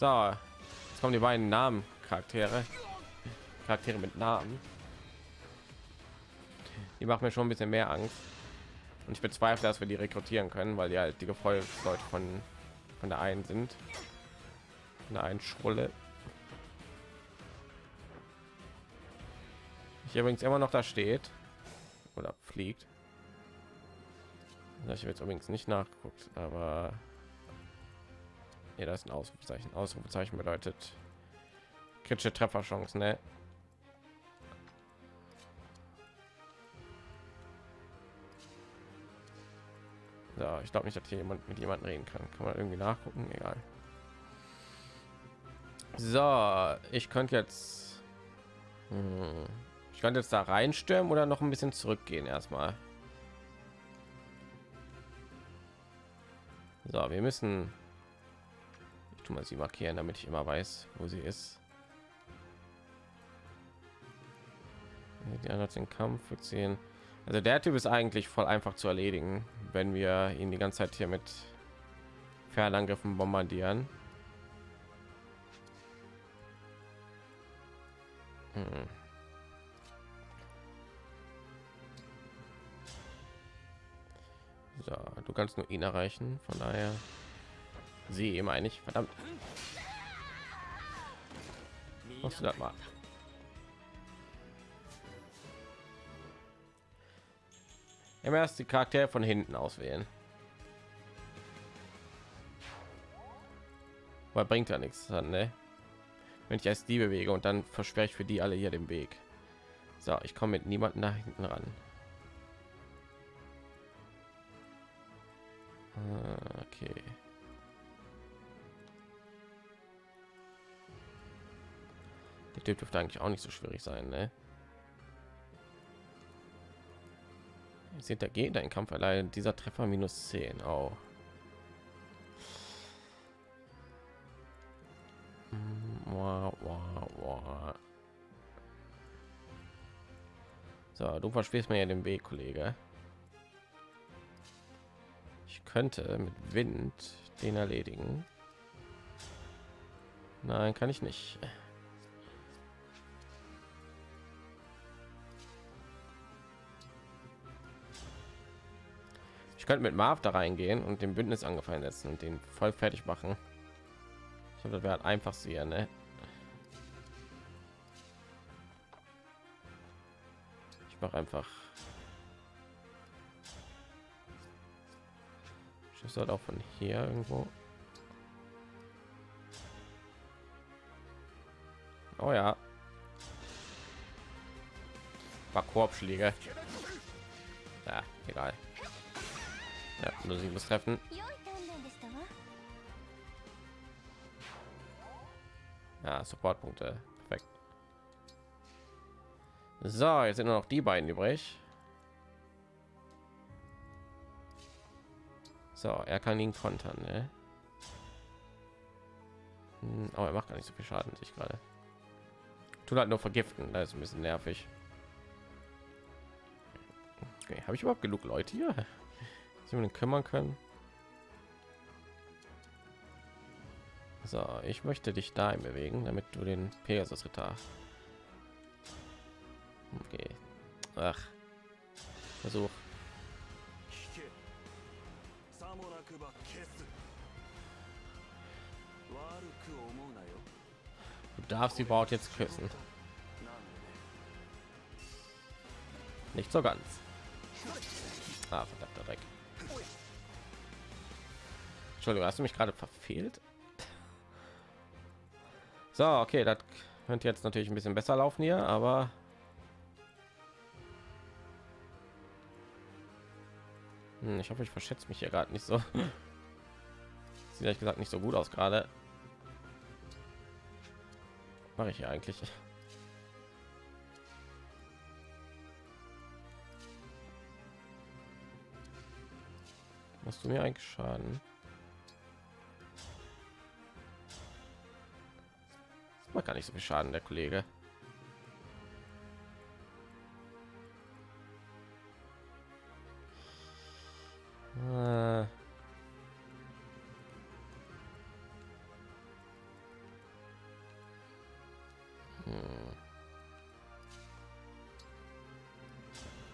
So, jetzt kommen die beiden Namen Charaktere, Charaktere mit Namen. Die machen mir schon ein bisschen mehr Angst. Und ich bezweifle, dass wir die rekrutieren können, weil die halt die Gefolgsleute von von der einen sind. Von der einen Schrulle. Ich übrigens immer noch da steht oder fliegt. Ich habe jetzt übrigens nicht nachgeguckt, aber ja, das ist ein Ausrufezeichen. Ausrufezeichen bedeutet kritische Trefferchance, ne? So, ich glaube nicht, dass hier jemand mit jemandem reden kann. Kann man irgendwie nachgucken? Egal. So, ich könnte jetzt, hm, ich könnte jetzt da reinstürmen oder noch ein bisschen zurückgehen erstmal. So, wir müssen, tue mal sie markieren, damit ich immer weiß, wo sie ist. Die anderen den Kampf sehen. Also der Typ ist eigentlich voll einfach zu erledigen, wenn wir ihn die ganze Zeit hier mit Fernangriffen bombardieren. Hm. So, du kannst nur ihn erreichen, von daher sie meine ich, verdammt. Machst du das mal? Immer erst die Charaktere von hinten auswählen. Weil bringt ja nichts dann, ne? Wenn ich erst die bewege und dann versperre ich für die alle hier den Weg. So, ich komme mit niemanden nach hinten ran. Ah, okay. Der Typ dürfte eigentlich auch nicht so schwierig sein, ne? Der geht ein Kampf allein dieser Treffer minus 10 auch. So, du versprichst mir ja den Weg, Kollege. Ich könnte mit Wind den erledigen. Nein, kann ich nicht. Könnte mit Marv da reingehen und den Bündnis angefallen setzen und den voll fertig machen. Ich glaube, das wäre halt einfach sehr, ne? Ich mache einfach. Ich soll auch von hier irgendwo. Oh ja. War Korbschläge. Ja, egal. Ja, nur sie muss treffen. Ja, Supportpunkte. Perfekt. So, jetzt sind nur noch die beiden übrig. So, er kann ihn kontern, ne? Hm, aber er macht gar nicht so viel Schaden, sich gerade. Tut halt nur vergiften, da ist ein bisschen nervig. Okay, habe ich überhaupt genug Leute hier? Sie kümmern können. So, ich möchte dich dahin bewegen, damit du den Pegasus Ritter. Okay. Ach. Versuch. Du darfst die Braut jetzt küssen. Nicht so ganz. Ah, verdammter Dreck. Entschuldigung, hast du mich gerade verfehlt? So, okay, das könnte jetzt natürlich ein bisschen besser laufen hier, aber hm, ich hoffe, ich verschätze mich hier gerade nicht so. Sieht ehrlich gesagt nicht so gut aus gerade. Mache ich hier eigentlich? Hast du mir eigentlich Schaden? gar nicht so viel Schaden, der Kollege. Äh.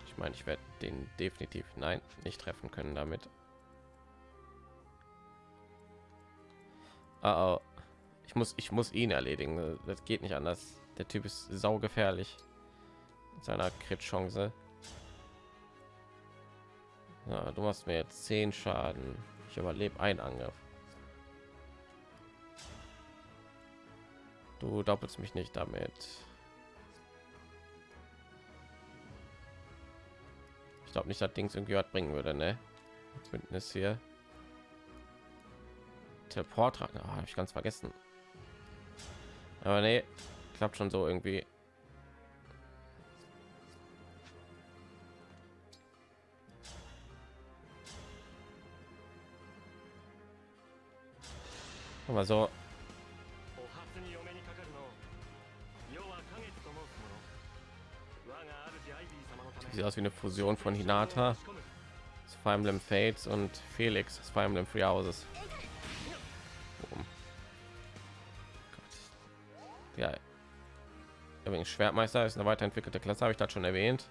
Ich meine, ich werde den definitiv nein nicht treffen können damit. Uh oh. Muss, ich muss ihn erledigen. Das geht nicht anders. Der Typ ist saugefährlich mit seiner Crit-Chance. Ja, du machst mir jetzt 10 Schaden. Ich überlebe einen Angriff. Du doppelst mich nicht damit. Ich glaube nicht, dass Dings irgendwie was bringen würde, ne? Bündnis hier. Teleport, oh, habe ich ganz vergessen. Aber nee, klappt schon so irgendwie. Aber so. Sieht aus wie eine Fusion von Hinata, Fire Emblem Fates und Felix, Fire Emblem Free Houses. Übrigens Schwertmeister ist eine weiterentwickelte Klasse, habe ich das schon erwähnt.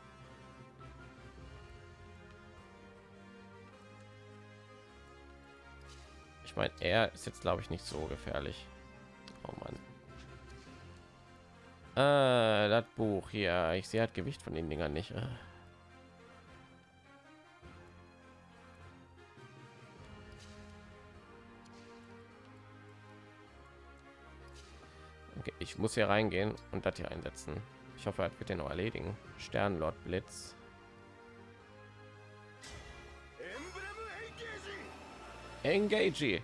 Ich meine, er ist jetzt glaube ich nicht so gefährlich. Oh Mann. Äh, das Buch hier, ich sehe halt Gewicht von den Dingern nicht. Äh. Okay, ich muss hier reingehen und das hier einsetzen. Ich hoffe, er wird den noch erledigen. Sternlord Blitz. Engage.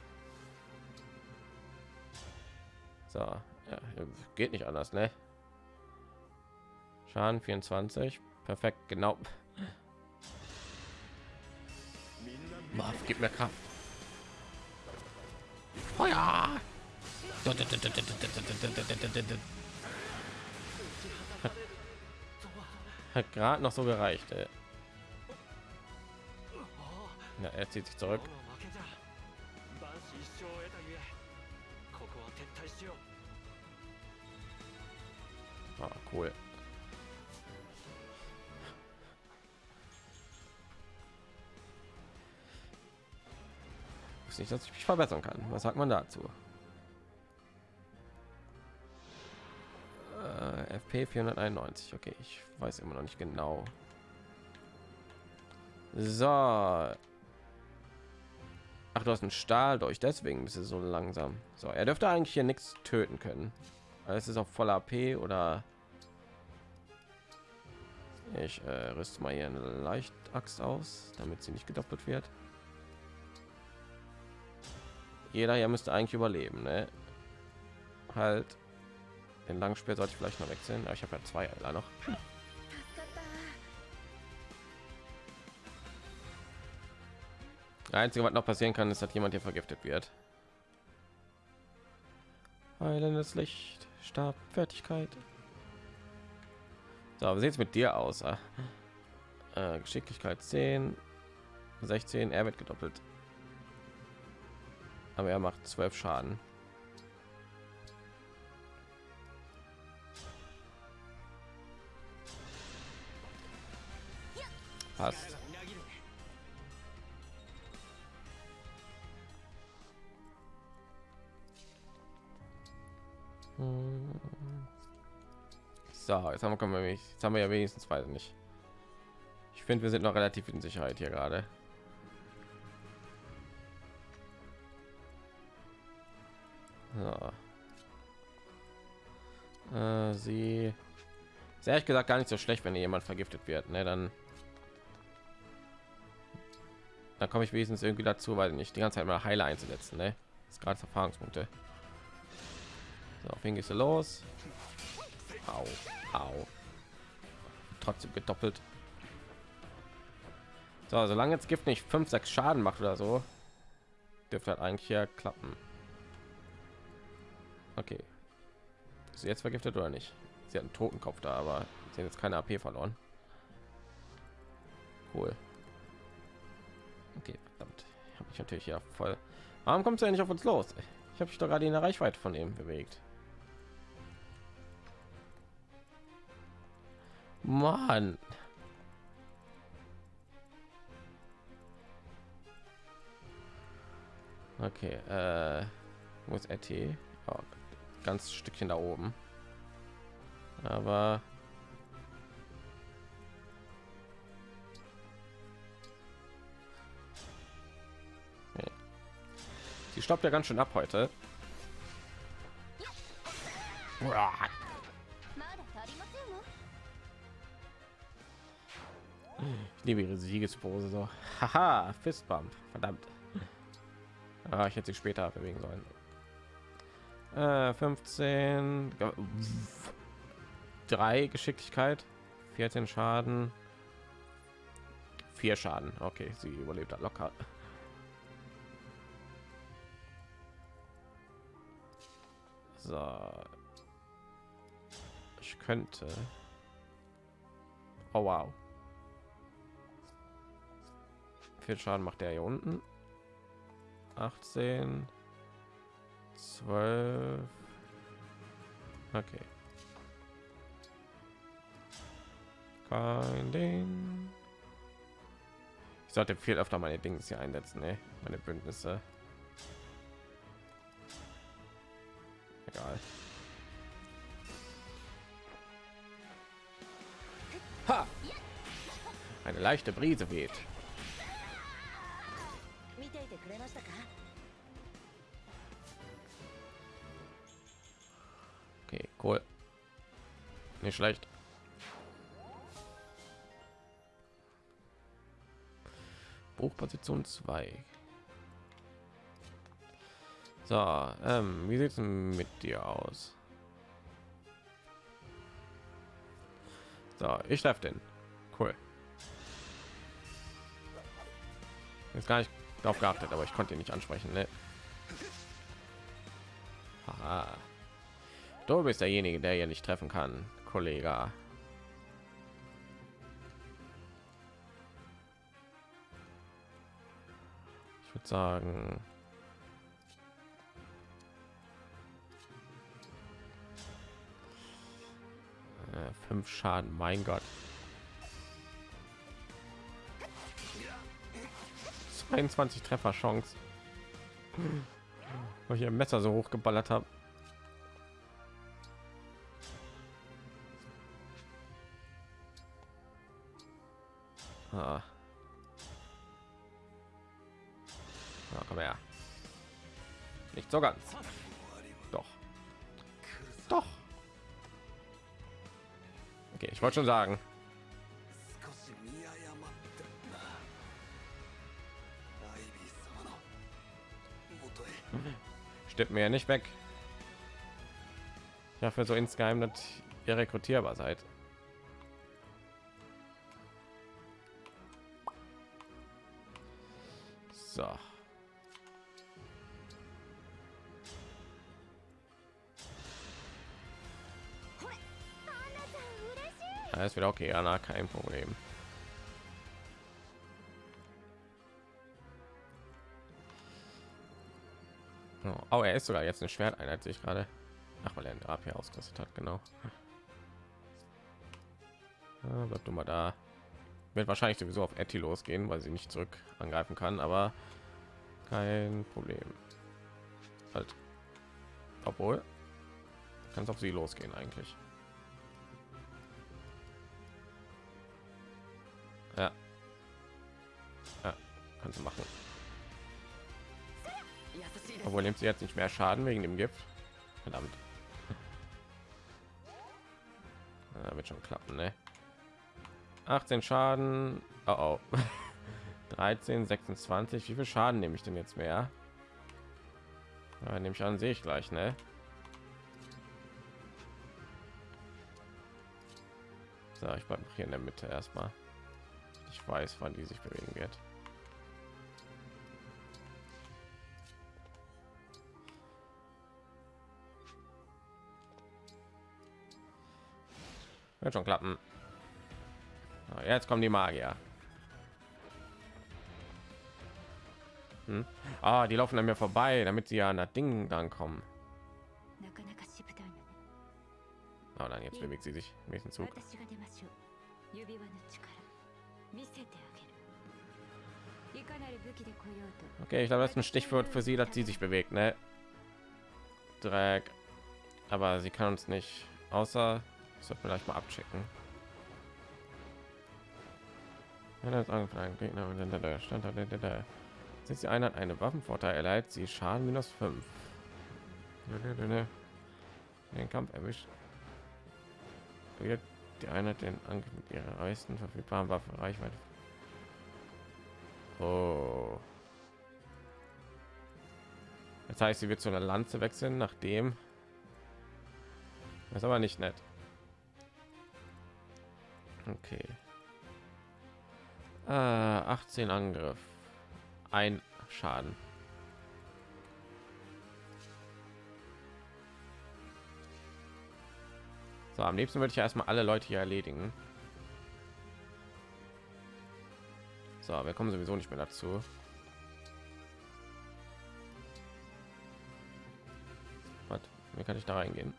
So, ja, geht nicht anders, ne? Schaden 24. Perfekt, genau. Marv, gib mir Kraft. Feuer! Hat gerade noch so gereicht. Ey. Ja, er zieht sich zurück. Ah, cool. Ist nicht, dass ich mich verbessern kann. Was sagt man dazu? FP 491. Okay, ich weiß immer noch nicht genau. So. Ach, du hast einen Stahl durch, deswegen ist es so langsam. So, er dürfte eigentlich hier nichts töten können. Es ist auf voller AP oder ich äh, rüste mal hier eine leicht Axt aus, damit sie nicht gedoppelt wird. Jeder hier müsste eigentlich überleben, ne? Halt. Den Langspeer sollte ich vielleicht noch wechseln. Aber ich habe ja zwei Eiler noch. Einzige, was noch passieren kann, ist, dass jemand hier vergiftet wird. Heilendes Licht, Stab, Fertigkeit. So, wie sieht es mit dir aus? Ah. Äh, Geschicklichkeit 10, 16, er wird gedoppelt. Aber er macht 12 Schaden. Passt. So, jetzt haben wir, jetzt haben wir ja wenigstens weiß nicht. Ich finde, wir sind noch relativ in Sicherheit hier gerade. So. Äh, sie ist ehrlich gesagt gar nicht so schlecht, wenn jemand vergiftet wird. Ne, dann dann komme ich wenigstens irgendwie dazu, weil nicht die ganze Zeit mal Heiler einzusetzen. Ne? Das ist gerade Erfahrungspunkte. So, auf wen gehst du los? Au, au. Trotzdem gedoppelt. So, solange jetzt Gift nicht 5, 6 Schaden macht oder so, dürfte halt eigentlich hier klappen. Okay. Ist jetzt vergiftet oder nicht? Sie hat einen Totenkopf da, aber sie hat jetzt keine AP verloren. Cool. Ich natürlich ja voll. Warum kommt er ja nicht auf uns los? Ich habe mich doch gerade in der Reichweite von ihm bewegt. Mann. Okay, äh, wo ist RT? Oh, ganz Stückchen da oben. Aber sie stoppt ja ganz schön ab heute. Ich liebe ihre Siegespose so. Haha, Fistbump. Verdammt. Ah, ich hätte sie später bewegen sollen. Äh, 15 3 Geschicklichkeit, 14 Schaden, 4 Schaden. Okay, sie überlebt hat locker. So. Ich könnte. Oh wow. Viel Schaden macht der hier unten. 18 12 Okay. Kein Ding. Ich sollte viel öfter meine Dinge hier einsetzen, ne? Meine Bündnisse. Leichte Brise weht. Okay, cool. Nicht schlecht. Buchposition 2. So, ähm, wie sieht es mit dir aus? So, ich treffe den. Cool. Jetzt gar nicht darauf geachtet, aber ich konnte ihn nicht ansprechen. Ne? Du bist derjenige, der ja nicht treffen kann, Kollege. Ich würde sagen, äh, fünf Schaden. Mein Gott. 22 Treffer Chance. Weil ich ihr Messer so hoch geballert habe. Ah. Ja, komm her. Nicht so ganz. Doch. Doch. Okay, ich wollte schon sagen. Stimmt mir ja nicht weg. Ja, für so insgeheim, dass ihr rekrutierbar seid. So. Alles wieder okay, Anna, kein Problem. Oh, oh, er ist sogar jetzt eine Schwerteinheit, sich gerade. Ach, weil er ein AP ausgerüstet hat, genau. Ja, du mal da. Wird wahrscheinlich sowieso auf Etty losgehen, weil sie nicht zurück angreifen kann, aber kein Problem. Halt. Obwohl, kann es auf sie losgehen eigentlich. Ja. Ja, kannst du machen. Obwohl nimmt sie jetzt nicht mehr Schaden wegen dem Gift. Verdammt. Ja, wird schon klappen, ne? 18 Schaden. Oh, oh. 13, 26. Wie viel Schaden nehme ich denn jetzt mehr? Ja, nehme ich an, sehe ich gleich, ne? So, ich bleibe hier in der Mitte erstmal. Ich weiß, wann die sich bewegen wird. Wird schon klappen. So, jetzt kommen die Magier. Hm? Ah, die laufen an mir vorbei, damit sie an das Ding dann kommen. Oh, dann jetzt bewegt sie sich im nächsten Zug. Okay, ich glaube, das ist ein Stichwort für sie, dass sie sich bewegt, ne? Dreck. Aber sie kann uns nicht, außer, sollte vielleicht mal abchecken. Wenn das angefangen Gegner und der Stand Sind die Einheit eine Waffenvorteil erleidet, sie Schaden minus 5. Den Kampf erwischt. Die Einheit den Angriff mit ihrer meisten verfügbaren Waffe Reichweite. Oh. Das heißt, sie wird zu einer Lanze wechseln, nachdem. Das ist aber nicht nett. Okay. Äh, 18 Angriff. Ein Schaden. So, am liebsten würde ich erstmal alle Leute hier erledigen. So, wir kommen sowieso nicht mehr dazu. Was? Wie kann ich da reingehen?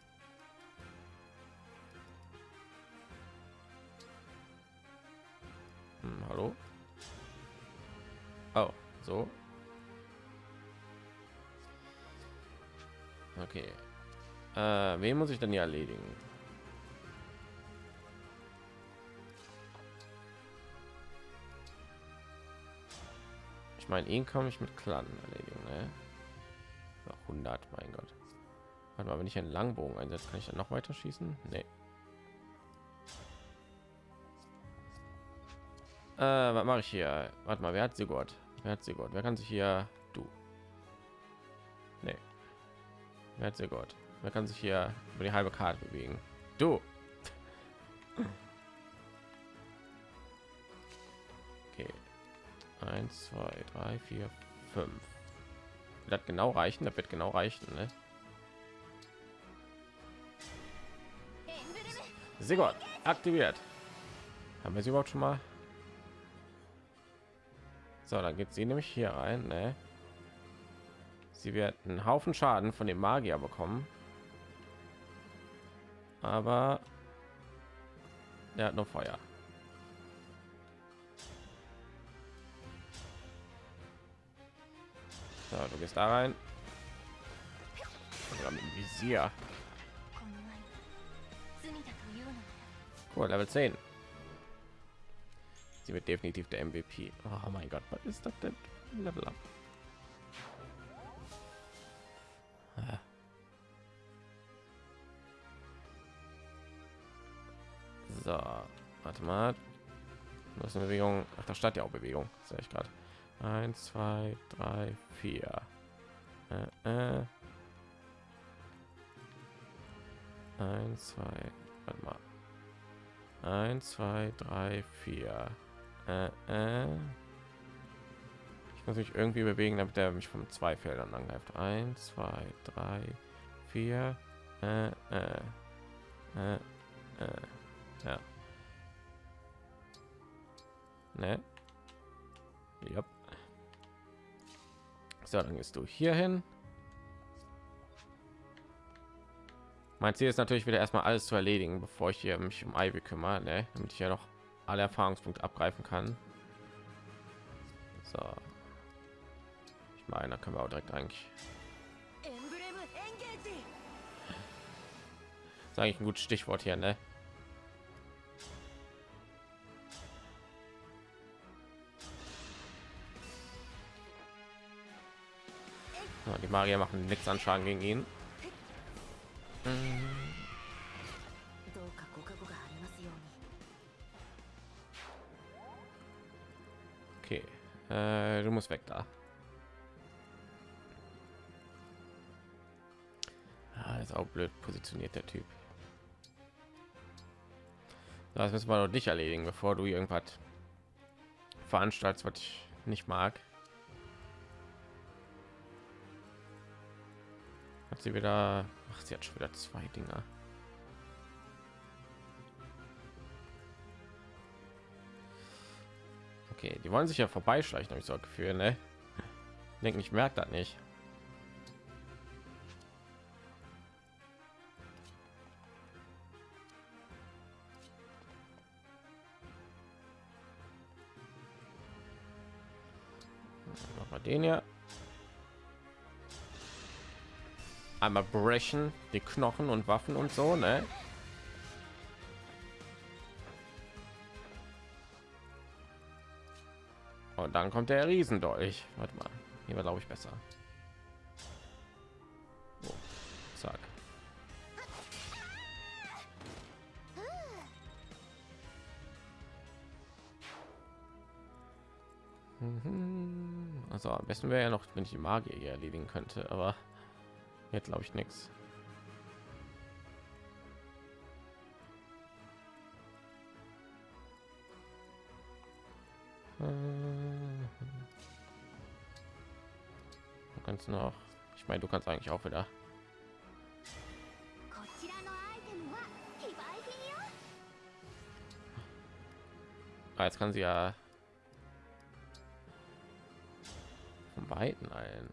So. Okay. Äh, wen muss ich denn hier erledigen? Ich meine, ihn komme ich mit Clan erledigen. Ne? 100, mein Gott. Warte mal, wenn ich einen Langbogen einsetze, kann ich dann noch weiter schießen? Nee. Äh, was mache ich hier? Warte mal, wer hat sie Gott? Wer hat sie Gott? Wer kann sich hier du? Nee. Wer hat sie Gott? Wer kann sich hier über die halbe Karte bewegen? Du. 1 2 3 4 5 das genau reichen das wird genau reichen ne? gut aktiviert haben wir sie überhaupt schon mal so dann geht sie nämlich hier rein ne? sie wird einen haufen schaden von dem magier bekommen aber er hat noch feuer So, du gehst da rein. Oder mit dem Visier. Cool, Level 10. Sie wird definitiv der MVP. Oh mein Gott, was ist das denn? Level up. Ah. So, warte mal. Das ist eine Bewegung. Ach, da statt ja auch Bewegung, sehe ich gerade. 1 2 3 4 äh, äh. 1 2 warte mal 1 2 3 4 äh, äh. ich muss mich irgendwie bewegen damit er mich von zwei feldern angreift 1 2 3 4 äh, äh. Äh, äh. ja ne yep. So, dann gehst du hier hin. Mein Ziel ist natürlich wieder erstmal alles zu erledigen, bevor ich hier mich um Ivy kümmere, ne? damit ich ja noch alle Erfahrungspunkte abgreifen kann. So. Ich meine, da können wir auch direkt eigentlich. Sage ich ein gutes Stichwort hier, ne? Die Magier machen nichts an Schaden gegen ihn. Okay, äh, du musst weg da. Ah, ist auch blöd positioniert der Typ. Das müssen wir doch nicht erledigen, bevor du irgendwas veranstaltest, was ich nicht mag. Hat sie wieder, ach, sie hat schon wieder zwei Dinger. Okay, die wollen sich ja vorbeischleichen, habe ich so Gefühl, ne? Denken, ich merke das nicht. Den hier. Einmal brechen, die Knochen und Waffen und so, ne? Und dann kommt der Riesendolch. Warte mal, hier war glaube ich besser. Oh, zack. Mhm. Also am besten wäre ja noch, wenn ich die Magier hier erledigen könnte, aber jetzt glaube ich nichts. Du kannst noch, ich meine, du kannst eigentlich auch wieder. Ah, jetzt kann sie ja von beiden ein.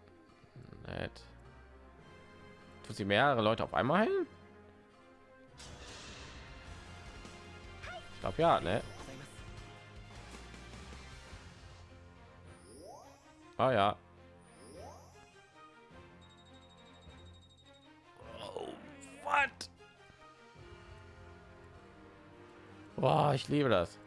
Nett. Tut sie mehrere Leute auf einmal heilen? Ich glaube ja, ne? Ah ja. Boah, ich liebe das.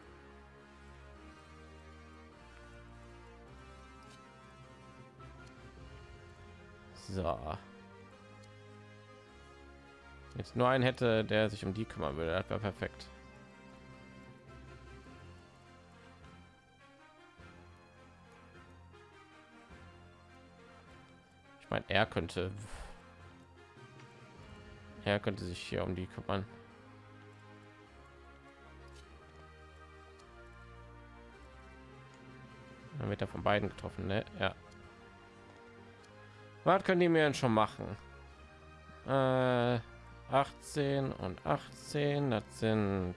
So. Jetzt nur einen hätte, der sich um die kümmern würde, das wäre perfekt. Ich meine, er könnte, er könnte sich hier um die kümmern. Dann wird er von beiden getroffen, ne? Ja. Was können die mir denn schon machen? Äh, 18 und 18, das sind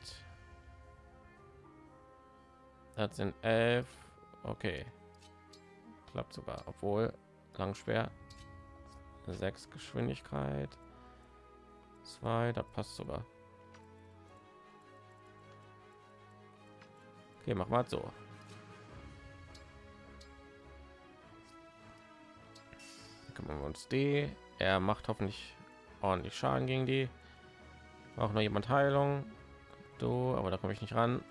das sind 11. Okay. Klappt sogar, obwohl lang schwer. 6 Geschwindigkeit. 2, da passt sogar. Okay, mach mal so. Kümmern wir uns die. Er macht hoffentlich ordentlich schaden gegen die. Auch noch jemand heilung. Du aber da komme ich nicht ran.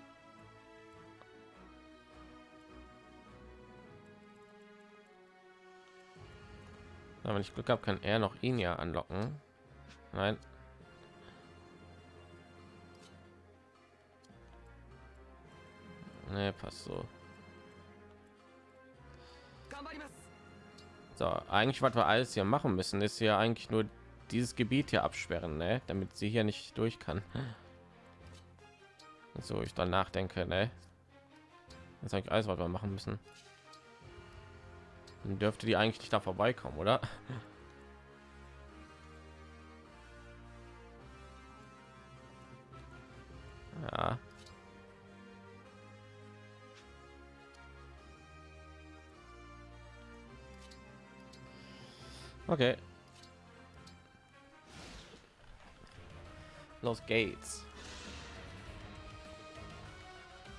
Wenn ich glück habe kann er noch ihn ja anlocken. Nein. Nee, passt so So, eigentlich was wir alles hier machen müssen, ist ja eigentlich nur dieses Gebiet hier absperren, ne? damit sie hier nicht durch kann. So, ich dann nachdenke, ne? Das ist eigentlich alles, was wir machen müssen. Dann dürfte die eigentlich nicht da vorbeikommen, oder? Ja. Okay. Los geht's.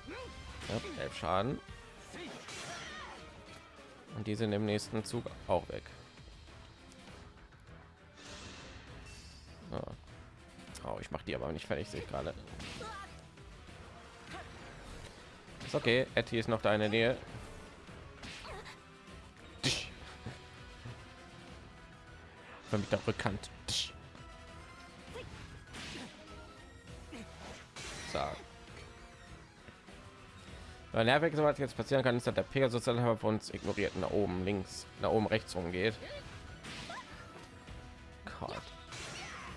Ja, elf Schaden. Und die sind im nächsten Zug auch weg. Oh, ich mache die aber nicht fertig, sehe ich gerade. Ist okay, Etty ist noch da in der Nähe. War mich da bekannt. So. Nervig, was jetzt passieren kann, ist, dass der Pegasus von uns ignoriert nach oben links, nach oben rechts rumgeht. Gott,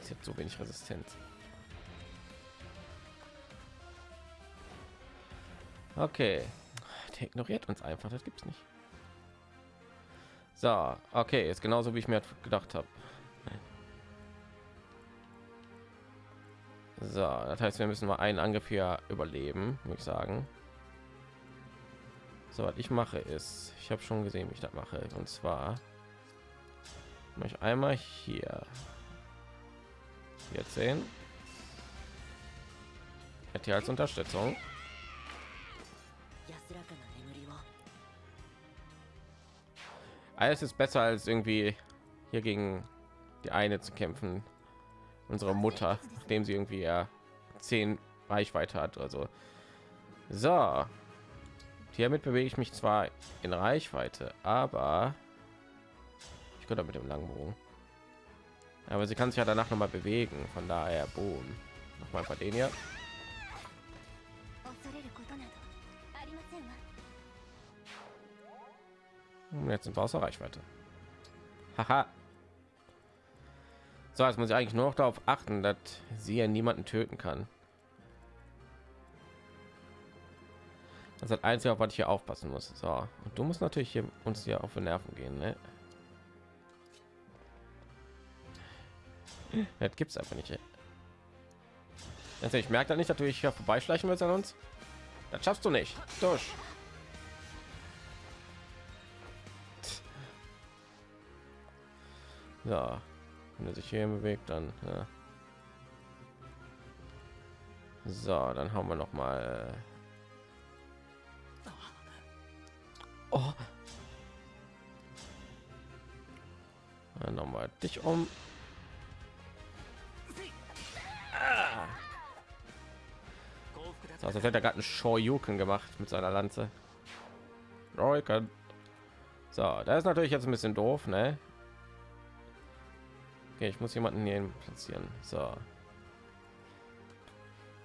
ist jetzt so wenig Resistenz. Okay, der ignoriert uns einfach, das gibt's nicht. So, okay, ist genauso wie ich mir gedacht habe. So, das heißt, wir müssen mal einen Angriff hier überleben, muss ich sagen. So, was ich mache ist, ich habe schon gesehen, wie ich das mache. Und zwar mache ich einmal hier jetzt sehen. Hier als Unterstützung. Alles ist besser als irgendwie hier gegen die eine zu kämpfen. Unsere Mutter, nachdem sie irgendwie ja zehn Reichweite hat. Also so, hiermit bewege ich mich zwar in Reichweite, aber ich könnte mit dem langen Bogen. Aber sie kann sich ja danach noch mal bewegen. Von daher, boom. Noch mal bei den hier. Und jetzt sind wir außer Reichweite. Haha. So, jetzt muss ich eigentlich nur noch darauf achten, dass sie ja niemanden töten kann. Das ist das Einzige, auf was ich hier aufpassen muss. So, und du musst natürlich hier uns hier auf den Nerven gehen. Ne? Das gibt's einfach nicht. Also merke da nicht, natürlich hier vorbeischleichen willst an uns. Das schaffst du nicht. Durch. So, wenn er sich hier bewegt, dann ja. so, dann haben wir noch mal. Oh. Dann noch mal dich um. So, also hätte er gerade einen Shoryuken gemacht mit seiner Lanze. So, da ist natürlich jetzt ein bisschen doof, ne? Okay, ich muss jemanden hier platzieren. So.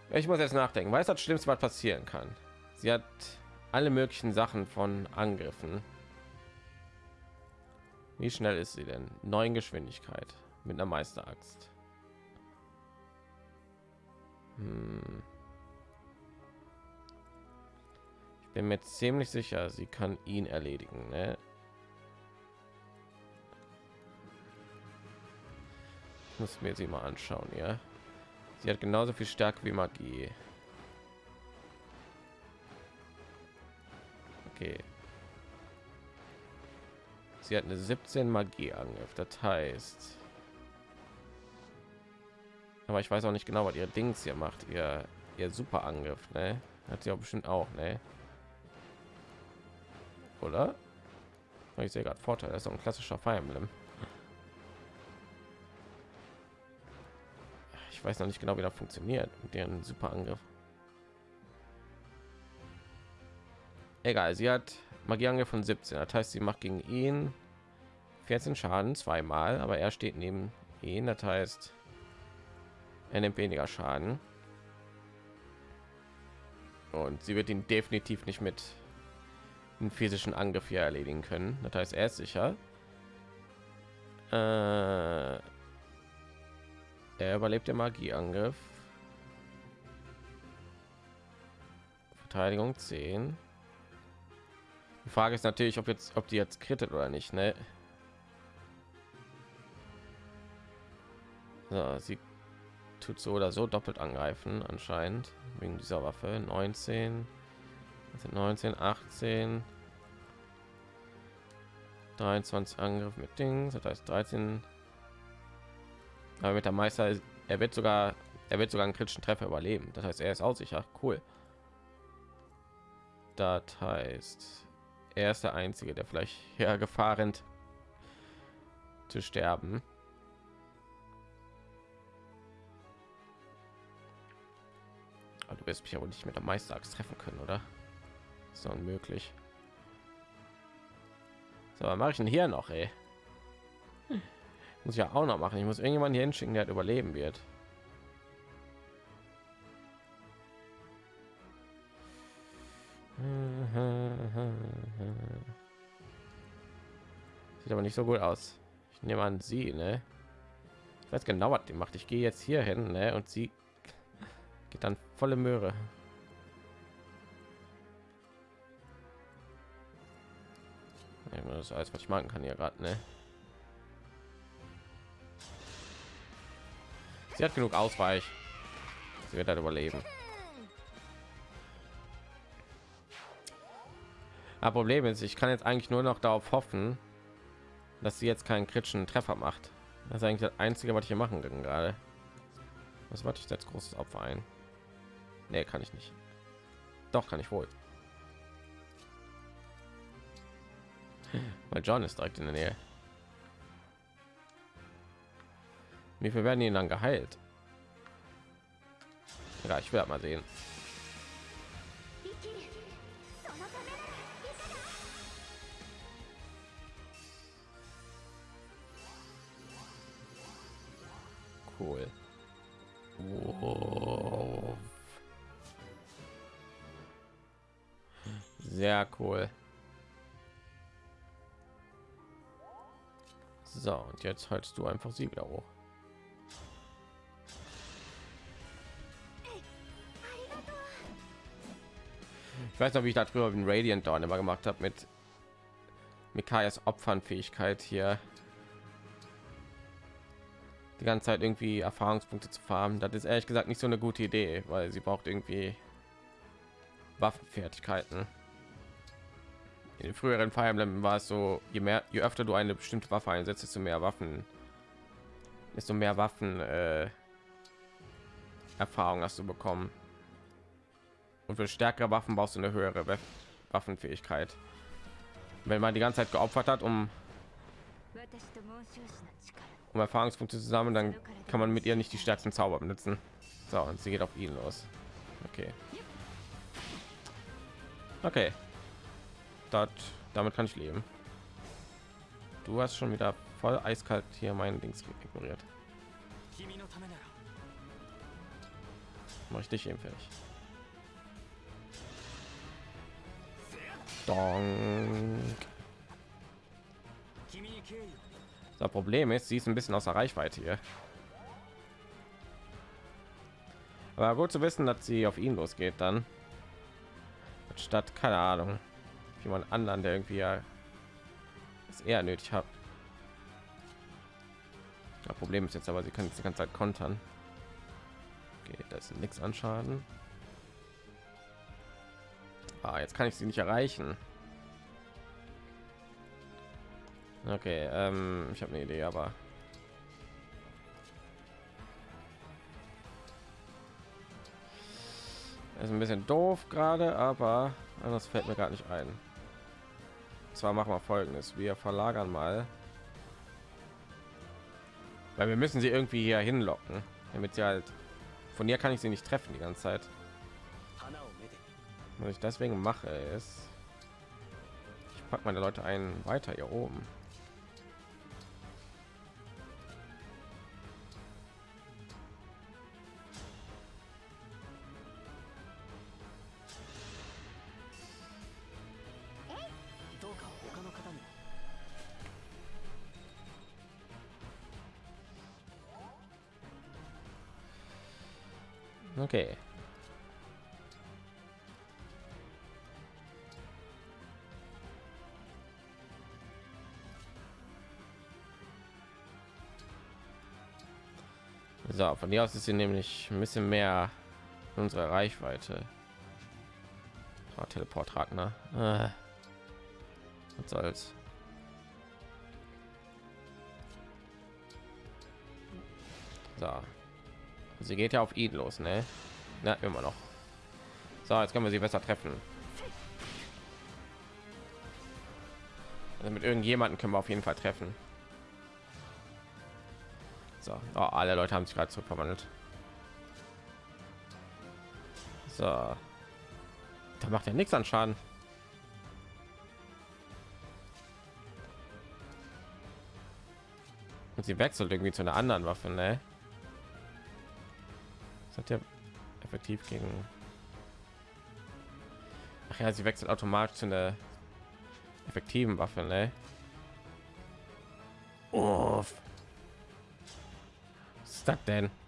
Ich muss jetzt nachdenken. Weiß das Schlimmste, was passieren kann? Sie hat alle möglichen Sachen von Angriffen. Wie schnell ist sie denn? Neun Geschwindigkeit mit einer Meisteraxt. Hm. Ich bin mir ziemlich sicher, sie kann ihn erledigen. Ne? Muss mir sie mal anschauen ja? Sie hat genauso viel stärke wie magie. Okay. Sie hat eine 17 magie angriff das heißt aber ich weiß auch nicht genau was ihr dings hier macht ihr ihr super angriff ne? hat sie auch bestimmt auch ne? oder? Ich sehe gerade vorteil das ist ein klassischer fire emblem weiß noch nicht genau wie das funktioniert mit deren super angriff egal sie hat magieangriff von 17 das heißt sie macht gegen ihn 14 schaden zweimal aber er steht neben ihn. Das heißt er nimmt weniger schaden. Und sie wird ihn definitiv nicht mit einen physischen angriff hier erledigen können. Das heißt er ist sicher. Äh, er überlebt der Magieangriff. Verteidigung 10. Die Frage ist natürlich, ob jetzt, ob die jetzt krittet oder nicht, ne? So, sie tut so oder so doppelt angreifen, anscheinend wegen dieser Waffe. 19, 19, 18, 23 Angriff mit Dings, das heißt 13 aber mit der Meister, er wird sogar, er wird sogar einen kritischen Treffer überleben. Das heißt, er ist auch sicher. Cool. Das heißt, er ist der Einzige, der vielleicht ja Gefahr rennt zu sterben. Aber du wirst mich aber nicht mit der Meisterachs treffen können, oder? ist unmöglich. So, mache ich denn hier noch, ey? Muss ja auch noch machen ich muss irgendjemand hier hinschicken der halt überleben wird sieht aber nicht so gut aus ich nehme an sie ne? ich weiß genau was die macht ich gehe jetzt hier hin ne? und sie geht dann volle möhre das alles was ich machen kann hier gerade ne? Sie hat genug Ausweich. Sie wird halt überleben. Aber Problem ist, ich kann jetzt eigentlich nur noch darauf hoffen, dass sie jetzt keinen kritischen Treffer macht. Das ist eigentlich das Einzige, was ich hier machen kann gerade. Was wollte ich jetzt großes Opfer ein? Nee, kann ich nicht. Doch, kann ich wohl. Weil John ist direkt in der Nähe. Wie viel werden ihn dann geheilt? Ja, ich werde mal sehen. Cool. Wow. Sehr cool. So, und jetzt hältst du einfach sie wieder hoch. Ich weiß noch, wie ich darüber den Radiant Dawn immer gemacht habe mit Mikayas Opfernfähigkeit hier die ganze Zeit irgendwie Erfahrungspunkte zu farmen. Das ist ehrlich gesagt nicht so eine gute Idee, weil sie braucht irgendwie Waffenfertigkeiten. In den früheren Fire Emblem war es so, je mehr, je öfter du eine bestimmte Waffe einsetzt, desto mehr Waffen, desto mehr Waffen äh, Erfahrung hast du bekommen. Und für stärkere Waffen brauchst du eine höhere Waffenfähigkeit. Wenn man die ganze Zeit geopfert hat, um um Erfahrungspunkte zusammen, dann kann man mit ihr nicht die stärksten Zauber benutzen. So, und sie geht auf ihn los. Okay. Okay. Das, damit kann ich leben. Du hast schon wieder voll eiskalt hier meinen Dings ignoriert. Mach ich dich eben fertig. Donk. Das Problem ist, sie ist ein bisschen außer Reichweite hier. Aber gut zu wissen, dass sie auf ihn losgeht dann. Statt, keine Ahnung, jemand anderen, der irgendwie ja es eher nötig hat. Das Problem ist jetzt aber, sie kann jetzt die ganze Zeit kontern. Okay, das ist nichts an Schaden. Ah, jetzt kann ich sie nicht erreichen. Okay, ähm, ich habe eine Idee, aber ist ein bisschen doof gerade, aber das fällt mir gar nicht ein. Zwar machen wir folgendes: Wir verlagern mal, weil wir müssen sie irgendwie hier hinlocken, damit sie halt von ihr kann ich sie nicht treffen die ganze Zeit. Was ich deswegen mache ist, ich packe meine Leute ein weiter hier oben. Okay. So, von hier aus ist sie nämlich ein bisschen mehr unsere Reichweite. Oh, Teleport Ragnar. Äh. Was soll's. So, sie geht ja auf ihn los ne ja, immer noch so jetzt können wir sie besser treffen also mit irgendjemanden können wir auf jeden fall treffen so oh, alle leute haben sich gerade zurückverwandelt so da macht ja nichts an schaden und sie wechselt irgendwie zu einer anderen waffe ne? Das hat ja effektiv gegen. Ach ja, sie wechselt automatisch zu einer effektiven Waffe, ne? Uff. Ist das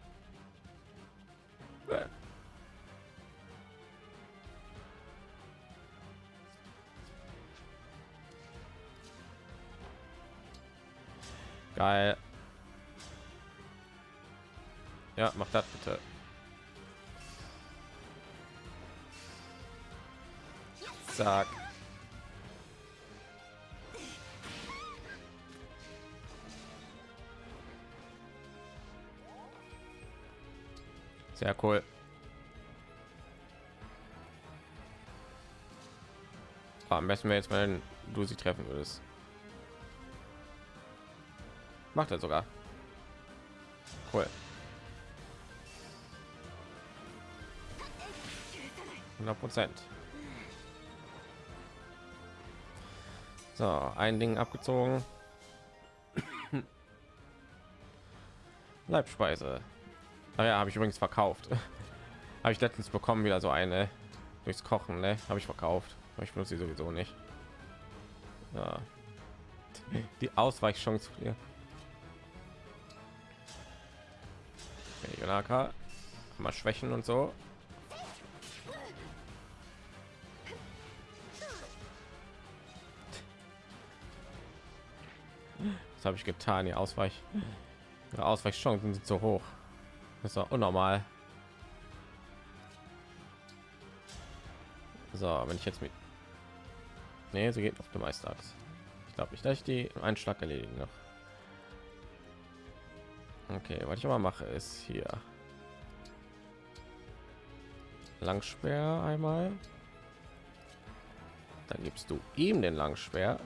Sehr cool. Am besten wir jetzt mal du sie treffen würdest. Macht er sogar. Cool. 100 Prozent. So, ein Ding abgezogen. Leibspeise. Naja, ah habe ich übrigens verkauft. habe ich letztens bekommen wieder so eine durchs Kochen, ne? Habe ich verkauft. Aber ich benutze sie sowieso nicht. Ja. Die Ausweichchance hier. Jonaka. Mal Schwächen und so. Was habe ich getan? Die Ausweich, die Ausweichchancen sind so hoch. Das ist unnormal. So, wenn ich jetzt mit nee, sie geht auf dem Meisterachs. Ich glaube nicht, dass ich die Einschlag erledigen noch. Okay, was ich aber mache ist hier Langspeer einmal. Dann gibst du ihm den Langspeer.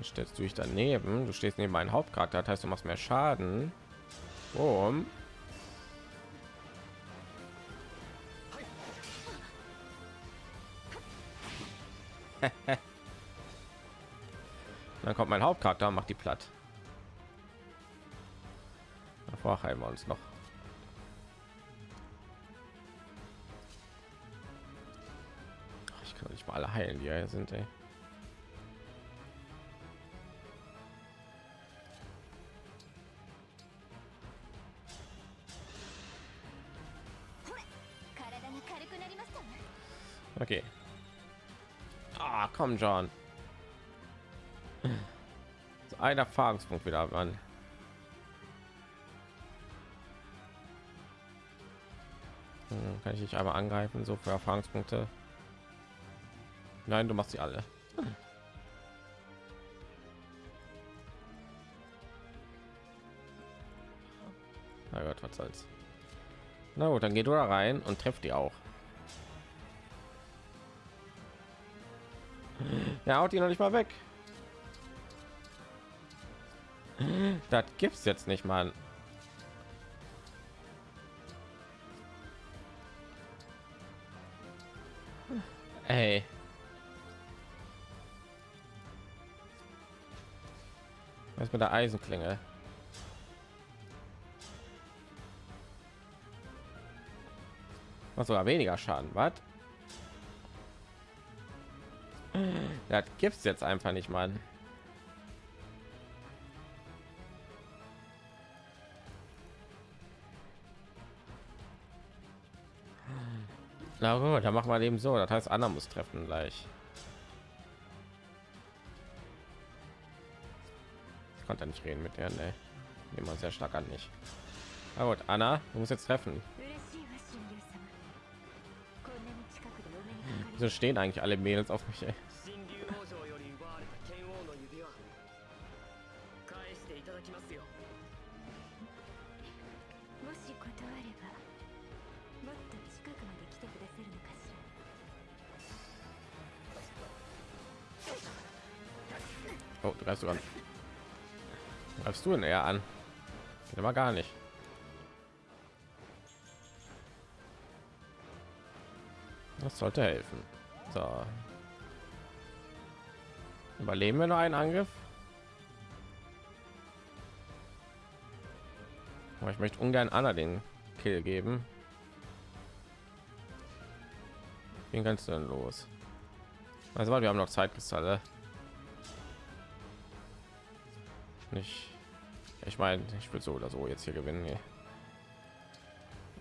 Dann stellst du dich daneben. Du stehst neben meinem Hauptcharakter, das heißt, du machst mehr Schaden. Boom. Dann kommt mein Hauptcharakter und macht die platt. Davor heilen wir uns noch. Ich kann nicht mal alle heilen, die hier sind. Ey. Komm, John. So ein Erfahrungspunkt wieder, Mann. Hm, kann ich dich einmal angreifen, so für Erfahrungspunkte? Nein, du machst sie alle. Na Gott, was soll's. Na gut, dann geht du da rein und trifft die auch. Ja, haut die noch nicht mal weg. Das gibt's jetzt nicht, mal. Ey. Was mit der Eisenklinge? Was sogar weniger Schaden, was? Das gibt's jetzt einfach nicht, mal. Na gut, dann machen wir eben so. Das heißt, Anna muss treffen gleich. Ich konnte nicht reden mit der, ne? Wir sehr stark an nicht. Na gut, Anna, du musst jetzt treffen. Wieso stehen eigentlich alle Mädels auf mich? Ey? Du ihn eher an? Geht aber gar nicht. Das sollte helfen. So. Überleben wir noch einen Angriff? Aber ich möchte ungern Anna den Kill geben. Wen kannst du denn los? Also wir haben noch Zeitkristalle. Nicht. Ich meine, ich will so oder so jetzt hier gewinnen. Hier.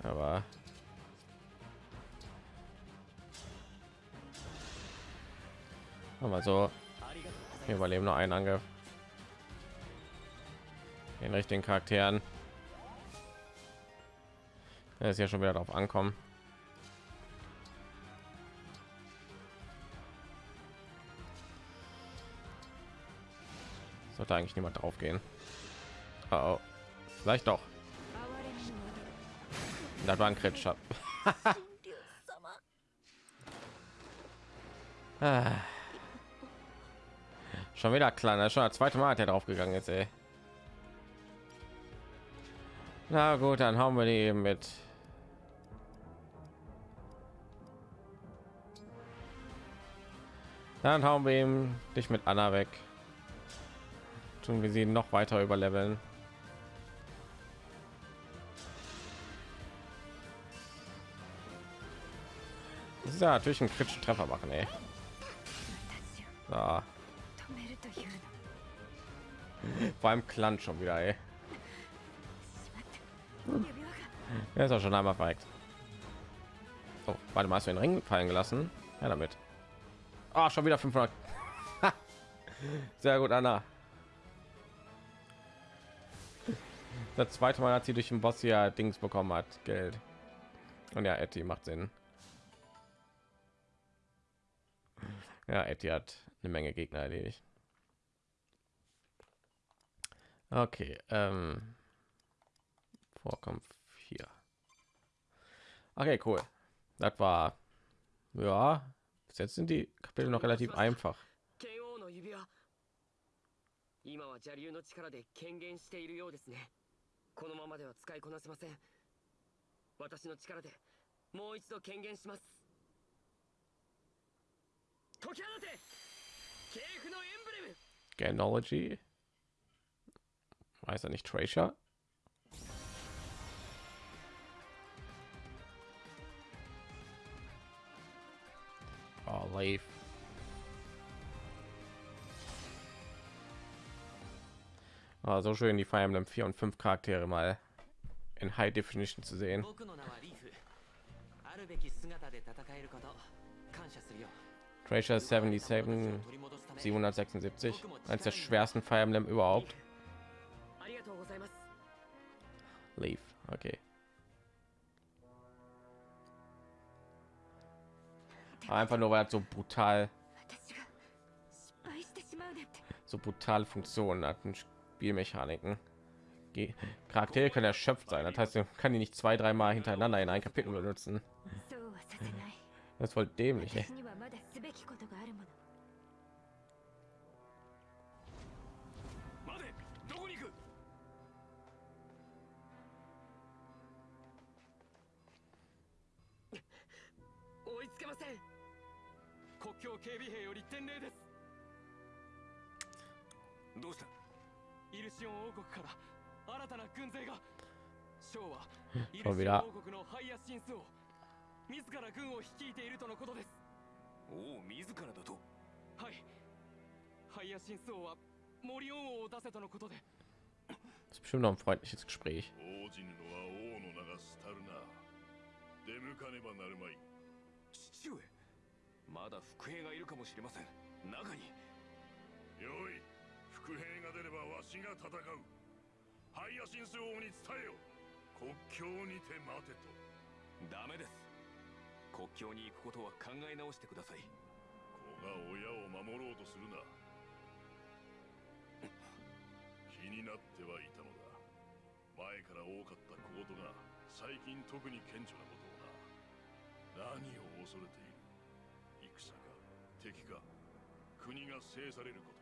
Aber aber so wir überleben noch einen Angriff den richtigen Charakteren. Er ist ja schon wieder darauf ankommen. Sollte eigentlich niemand drauf gehen. Oh, oh. Vielleicht doch. Das war ein Kretschab. ah. Schon wieder kleiner, schon das zweite Mal hat er drauf gegangen jetzt, ey. Na gut, dann haben wir die eben mit. Dann hauen wir ihm dich mit Anna weg. Tun wir sie noch weiter überleveln. Das ist ja natürlich ein kritischen Treffer machen, ey. So. Vor allem Klan schon wieder, ey. Er ist auch schon einmal verreckt. Oh, warte mal, hast du den Ring fallen gelassen? Ja, damit. Ah, schon wieder 500. Sehr gut, Anna. Das zweite Mal hat sie durch den Boss ja Dings bekommen hat, Geld. Und ja, Etty macht Sinn. Ja, Etty hat eine Menge Gegner erledigt. Okay, ähm, Vorkampf hier. Okay, cool. Das war ja. Bis jetzt sind die Kapitel noch relativ einfach. 今は邪竜の力で権限しているようですねこのままでは使いこなせません私の力でもう一度権限します Ganology. Weiß er nicht, Tracer? Oh, Leaf. Oh, so schön die Fire Emblem 4 und 5 Charaktere mal in High Definition zu sehen. Treasure 77 776 eines der schwersten Fire Emblem überhaupt. Leaf, okay. Einfach nur weil so brutal so brutale Funktionen hat und Spielmechaniken. Die Charaktere können erschöpft sein. Das heißt, man kann die nicht zwei, dreimal hintereinander in ein Kapitel benutzen. Das ist voll dämlich. Ey. 王国から新たな軍勢が。将はイルシオン王国のハイヤシンスを自ら軍を率いているとのことです。おお自らだと？はい。ハイヤシンス王はモリオン王を出せとのことで。Das ist bestimmt noch ein freundliches Gespräch. 父上まだ伏兵がいるかもしれません。中に。よい伏兵が出ればわしが戦う。ハイヤシンス王に伝えよ。国境にて待てと。ダメです。国境に行くことは考え直してください。子が親を守ろうとするな。気になってはいたのだ。前から多かったコートが最近特に顕著なことをな。何を恐れている。敵か国が制されること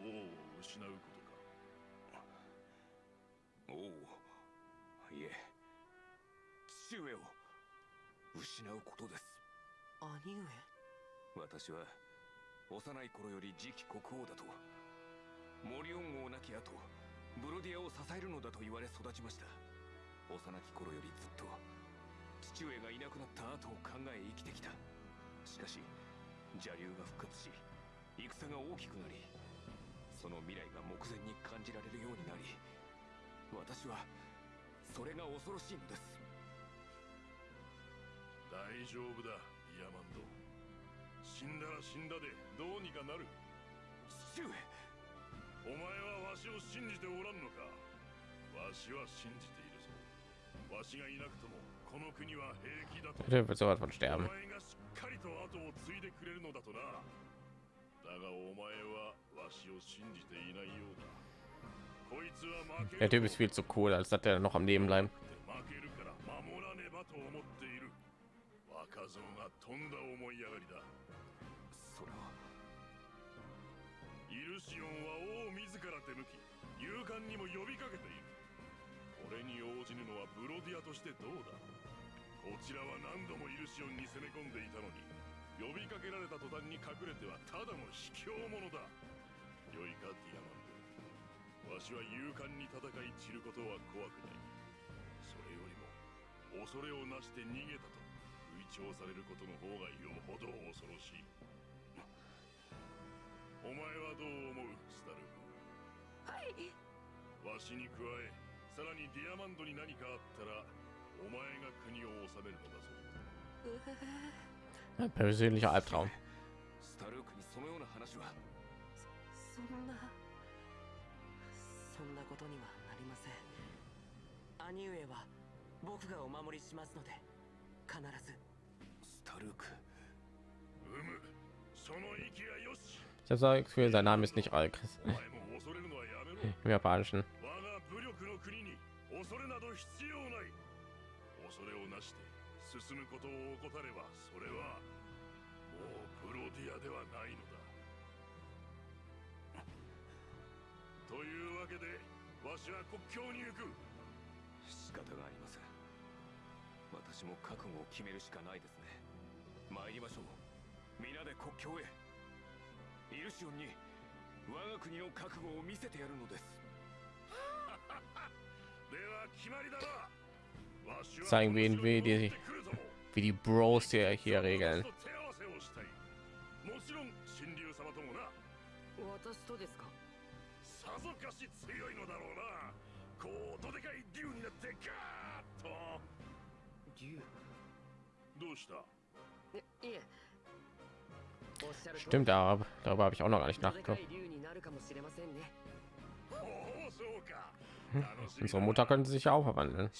王を失うことか。王いえ父上を。失うことです兄上私は幼い頃より次期国王だと。モリオン王亡き後ブロディアを支えるのだと。言われ育ちました幼き頃よりずっと父上がいなくなった後を考え生きてきた。しかし邪竜が復活し戦が大きくなりその未来が目前に感じられるようになり私はそれが恐ろしいのです。大丈夫だイヤマンド。死んだら死んだでどうにかなる。父上お前はわしを信じておらんのか。わしは信じているぞ。わしがいなくともこの国は平気だと。Der wird sowas von sterben. かりと後を継いでくれるのだとなだがお前はわしを信じていないようだ。こいつは負けるから守らねばと思っている。若造が飛んだ思いやがりだ。負けるから守らねばと思っている。若造がりだ。それは。イルシオンは王自ら手向き、勇敢にも呼びかけている。これに応じぬのはブロディアとしてどうだこちらは何度もイルシオンに攻め込んでいたのに、呼びかけられた途端に隠れてはただの卑怯者だ。良いかディアマンドわしは勇敢に戦い散ることは怖くない。それよりも恐れをなして逃げたと吹聴されることの方がよほど恐ろしい。お前はどう思うスタルはい。フわしに加えさらにディアマンドに何かあったらお前が国を治めるのだぞ Ein persönlicher Albtraum. Ich habe so Gefühl, sein Name ist nicht Alkris. Hm. Im Japanischen. 進むことを怠ればそれはもうプロディアではないのだ。というわけでわしは国境に行く。仕方がありません。私も覚悟を決めるしかないですね。参りましょう。皆で国境へ。イルシオンに我が国の覚悟を見せてやるのです。では決まりだな。Zeigen wir ihnen, wie die, wie die Bros hier, hier regeln. Stimmt, aber darüber habe ich auch noch gar nicht nachgedacht. Hm, unsere Mutter könnte sich ja auch verwandeln.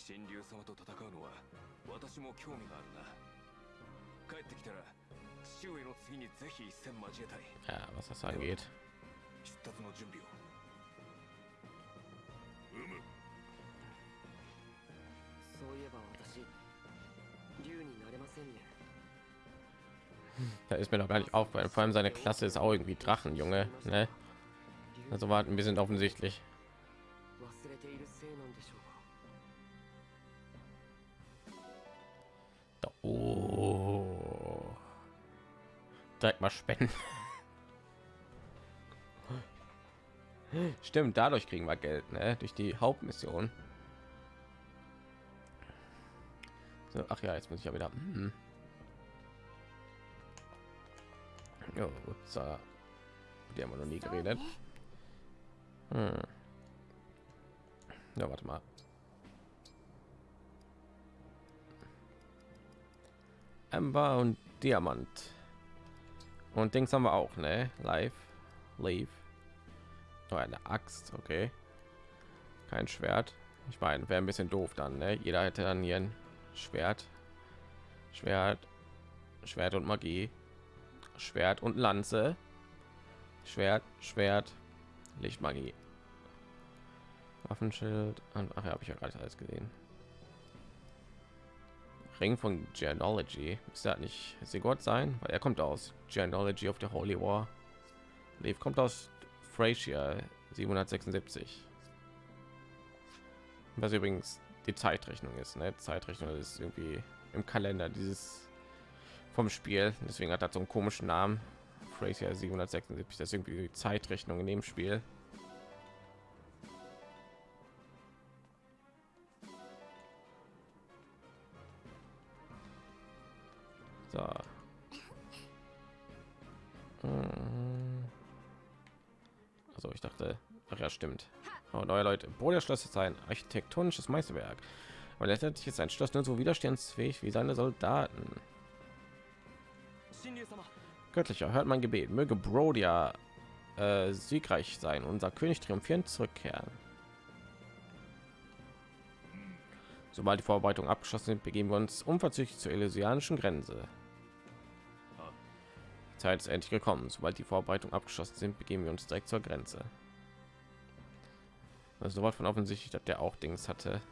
神竜様と戦うのは私も興味があるな帰ってきたら父上の次にぜひ一戦交えたい Ja, was das angeht. 出立の準備をうむそういえば私竜になれませんね Da ist mir noch gar nicht aufgefallen. Vor allem seine Klasse ist auch irgendwie Drachen, Junge. Ne? 竜 Also war ein bisschen offensichtlich. Oh. Direkt mal spenden. Stimmt, dadurch kriegen wir Geld, ne? Durch die Hauptmission. So, ach ja, jetzt muss ich ja wieder. Hm. Jo, ups, äh, die haben wir noch nie geredet. Hm. Ja, warte mal. Amber und Diamant. Und Dings haben wir auch, ne? Live, Leave. Oh, eine Axt, okay. Kein Schwert. Ich meine, wäre ein bisschen doof dann, ne? Jeder hätte dann hier ein Schwert, Schwert, Schwert und Magie, Schwert und Lanze, Schwert, Schwert, Lichtmagie, Waffenschild. Ach ja, habe ich ja gerade alles gesehen. Ring von Genealogy. Ist das nicht Sigurd sein? Weil er kommt aus Genealogy of the Holy War. Leaf kommt aus Frasier 776. Was übrigens die Zeitrechnung ist. Ne? Zeitrechnung ist irgendwie im Kalender dieses vom Spiel. Deswegen hat er so einen komischen Namen. Frasier 776. Das ist irgendwie die Zeitrechnung in dem Spiel. Handwerker stimmt. Oh, neue Leute, Boderschloss ist ein architektonisches Meisterwerk. Und letztendlich ist ein Schloss nur so widerstandsfähig wie seine Soldaten. Göttlicher, hört mein Gebet. Möge Brodia äh, siegreich sein, unser König triumphierend zurückkehren. Sobald die Vorbereitung abgeschlossen sind, begeben wir uns unverzüglich zur elysianischen Grenze. Die Zeit ist endlich gekommen. Sobald die Vorbereitung abgeschlossen sind, begeben wir uns direkt zur Grenze. Also sowas von offensichtlich, dass der auch Dings hatte.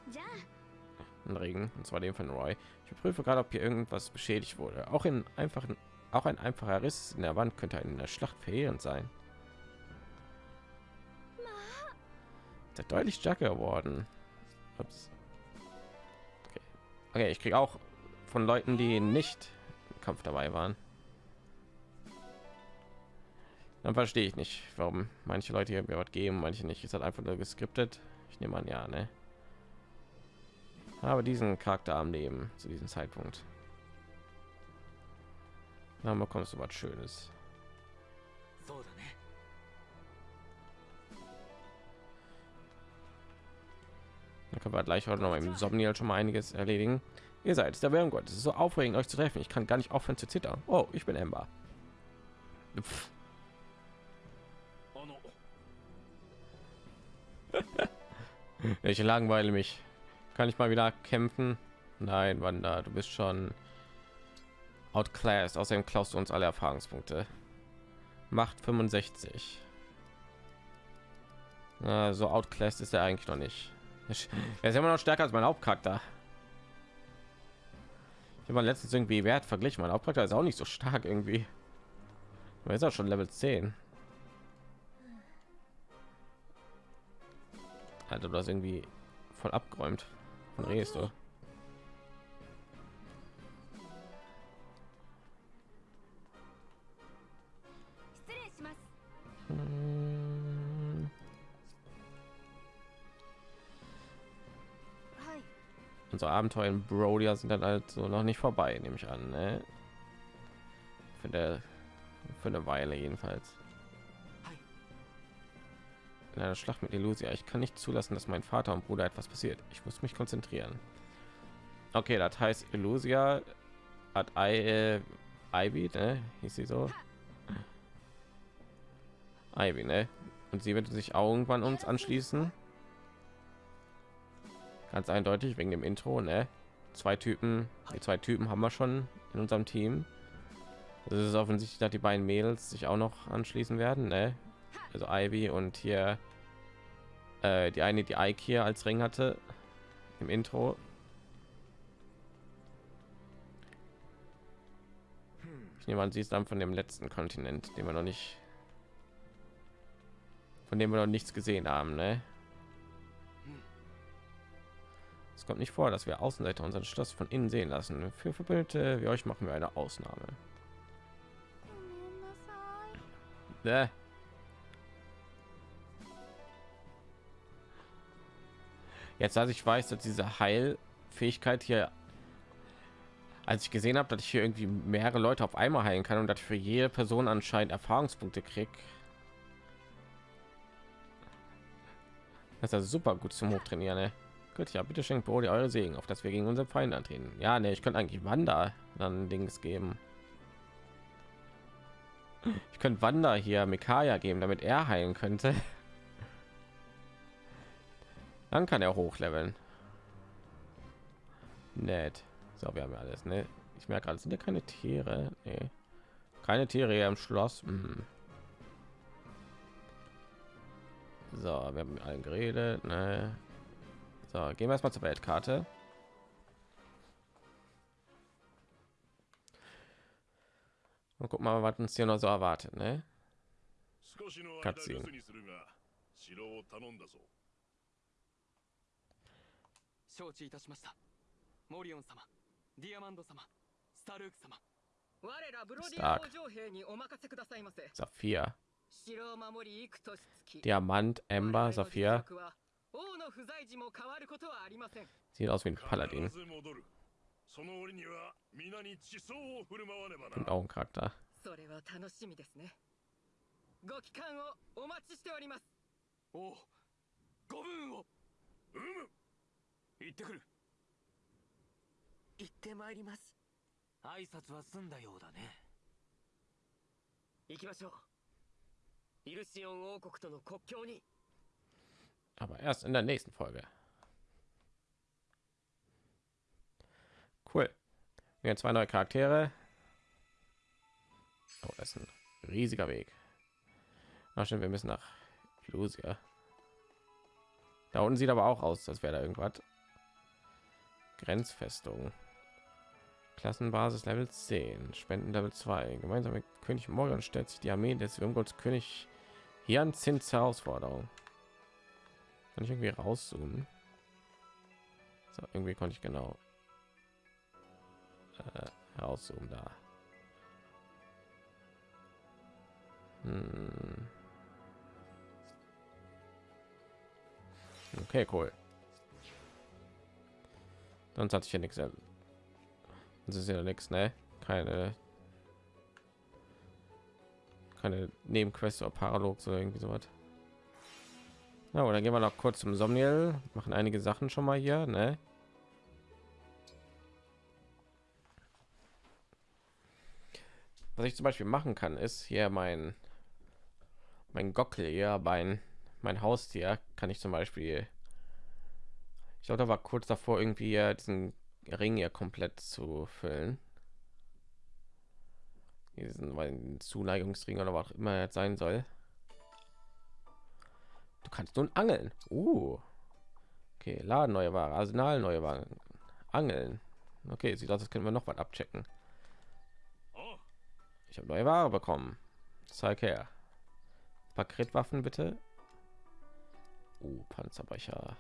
Ein Regen, und zwar dem von Roy. Ich prüfe gerade, ob hier irgendwas beschädigt wurde. Auch in einfachen, auch ein einfacher Riss in der Wand könnte in der Schlacht verheerend sein. Der deutlich stärker geworden. Ups. Okay. okay, ich kriege auch von Leuten, die nicht im Kampf dabei waren. Dann verstehe ich nicht, warum manche Leute hier mir was geben, manche nicht. Ist halt einfach nur geskriptet. Ich nehme an, ja, ne? Ah, aber diesen Charakter am Leben zu diesem Zeitpunkt. Dann bekommst du was Schönes. Ne? Dann können wir gleich heute noch im Somnial schon mal einiges erledigen. Ihr seid der Wärme Gott. Es ist so aufregend, euch zu treffen. Ich kann gar nicht aufhören zu zittern. Oh, ich bin Ember. Ich langweile mich. Kann ich mal wieder kämpfen? Nein, Wanda, du bist schon outclassed. Außerdem klaust du uns alle Erfahrungspunkte. Macht 65. Na, so outclassed ist er eigentlich noch nicht. Er ist immer noch stärker als mein Hauptcharakter. Ich habe mal letztens irgendwie Wert verglichen. Mein Hauptcharakter ist auch nicht so stark irgendwie. Ist auch schon Level 10. Alter, du hast irgendwie voll abgeräumt. Von redest du? Hm, Unsere Abenteuer in Brodia sind dann halt so noch nicht vorbei, nehme ich an. Ne? Für, der, für eine Weile jedenfalls. In einer Schlacht mit Elusia. Ich kann nicht zulassen, dass mein Vater und Bruder etwas passiert. Ich muss mich konzentrieren. Okay, das heißt Elusia hat I, äh, Ivy, ne? Hieß sie so? Ivy, ne? Und sie wird sich auch irgendwann uns anschließen. Ganz eindeutig wegen dem Intro, ne? Zwei Typen, die zwei Typen haben wir schon in unserem Team. Es ist offensichtlich, dass die beiden Mädels sich auch noch anschließen werden, ne? Also Ivy und hier äh, die eine, die Ike hier als Ring hatte im Intro. Ich nehme an, sie ist dann von dem letzten Kontinent, den wir noch nicht, von dem wir noch nichts gesehen haben, ne? Es kommt nicht vor, dass wir Außenseiter unseren Schloss von innen sehen lassen. Für Verbündete wie euch machen wir eine Ausnahme. Bäh. Jetzt, als ich weiß, dass diese Heilfähigkeit hier, als ich gesehen habe, dass ich hier irgendwie mehrere Leute auf einmal heilen kann und dass für jede Person anscheinend Erfahrungspunkte krieg, das ist also super gut zum Hochtrainieren. Ne? Gut, ja, bitte schenkt Brody eure Segen, auf dass wir gegen unsere Feinde antreten. Ja, ne, ich könnte eigentlich Wanda dann Dings geben. Ich könnte Wanda hier Mikaya geben, damit er heilen könnte. Dann kann er hochleveln. Nett. So, wir haben ja alles, ne? Ich merke gerade, sind ja keine Tiere. Nee. Keine Tiere hier im Schloss. Hm. So, wir haben mit allen geredet, ne? So, gehen wir erstmal zur Weltkarte. Und guck mal, was uns hier noch so erwartet, ne? 少承知いたしました。リオン様ディアマンド様スタルーク様。我ブロディア王城兵にお任せくださいませ。ザフィア。城を守りいくとしディアマンエンバーザフィア。王の不在時も変わることはありません。Sieht aus wie ein Paladin. Ich bin auch ein Charakter. Ich bin auch ein 行ってくる行ってまいります挨拶は済んだようだね行きましょうイルシオン王国との国境に Aber erst in der nächsten Folge. Cool. Wir haben zwei neue Charaktere. Oh, das ist ein riesiger Weg. Ach, stimmt, wir müssen nach Lucia. Da unten sieht aber auch aus, als wäre da irgendwas. Grenzfestung. Klassenbasis Level 10, Spenden Level 2. Gemeinsam mit König Morgan stellt sich die Armee des Würmgotts König Jan Zins Herausforderung. Kann ich irgendwie rauszoomen? So, irgendwie konnte ich genau äh, rauszoomen da. Hm. Okay, cool. Sonst hatte ich ja nichts. Das ist ja nichts, ne? Keine keine Nebenquest oder Paralogs oder irgendwie sowas. Na, oder gehen wir noch kurz zum Somniel, machen einige Sachen schon mal hier, ne? Was ich zum Beispiel machen kann, ist hier mein mein Gockel hier, mein mein Haustier, kann ich zum Beispiel. Ich glaube, da war kurz davor irgendwie diesen Ring hier komplett zu füllen. Diesen Zuneigungsring oder was auch immer jetzt sein soll. Du kannst nun angeln. Uh. Okay, Laden neue Ware, Arsenal neue Ware, Angeln. Okay, sieht aus, das können wir noch was abchecken. Ich habe neue Ware bekommen. Zeig her. Paketwaffen bitte. Uh, Panzerbrecher.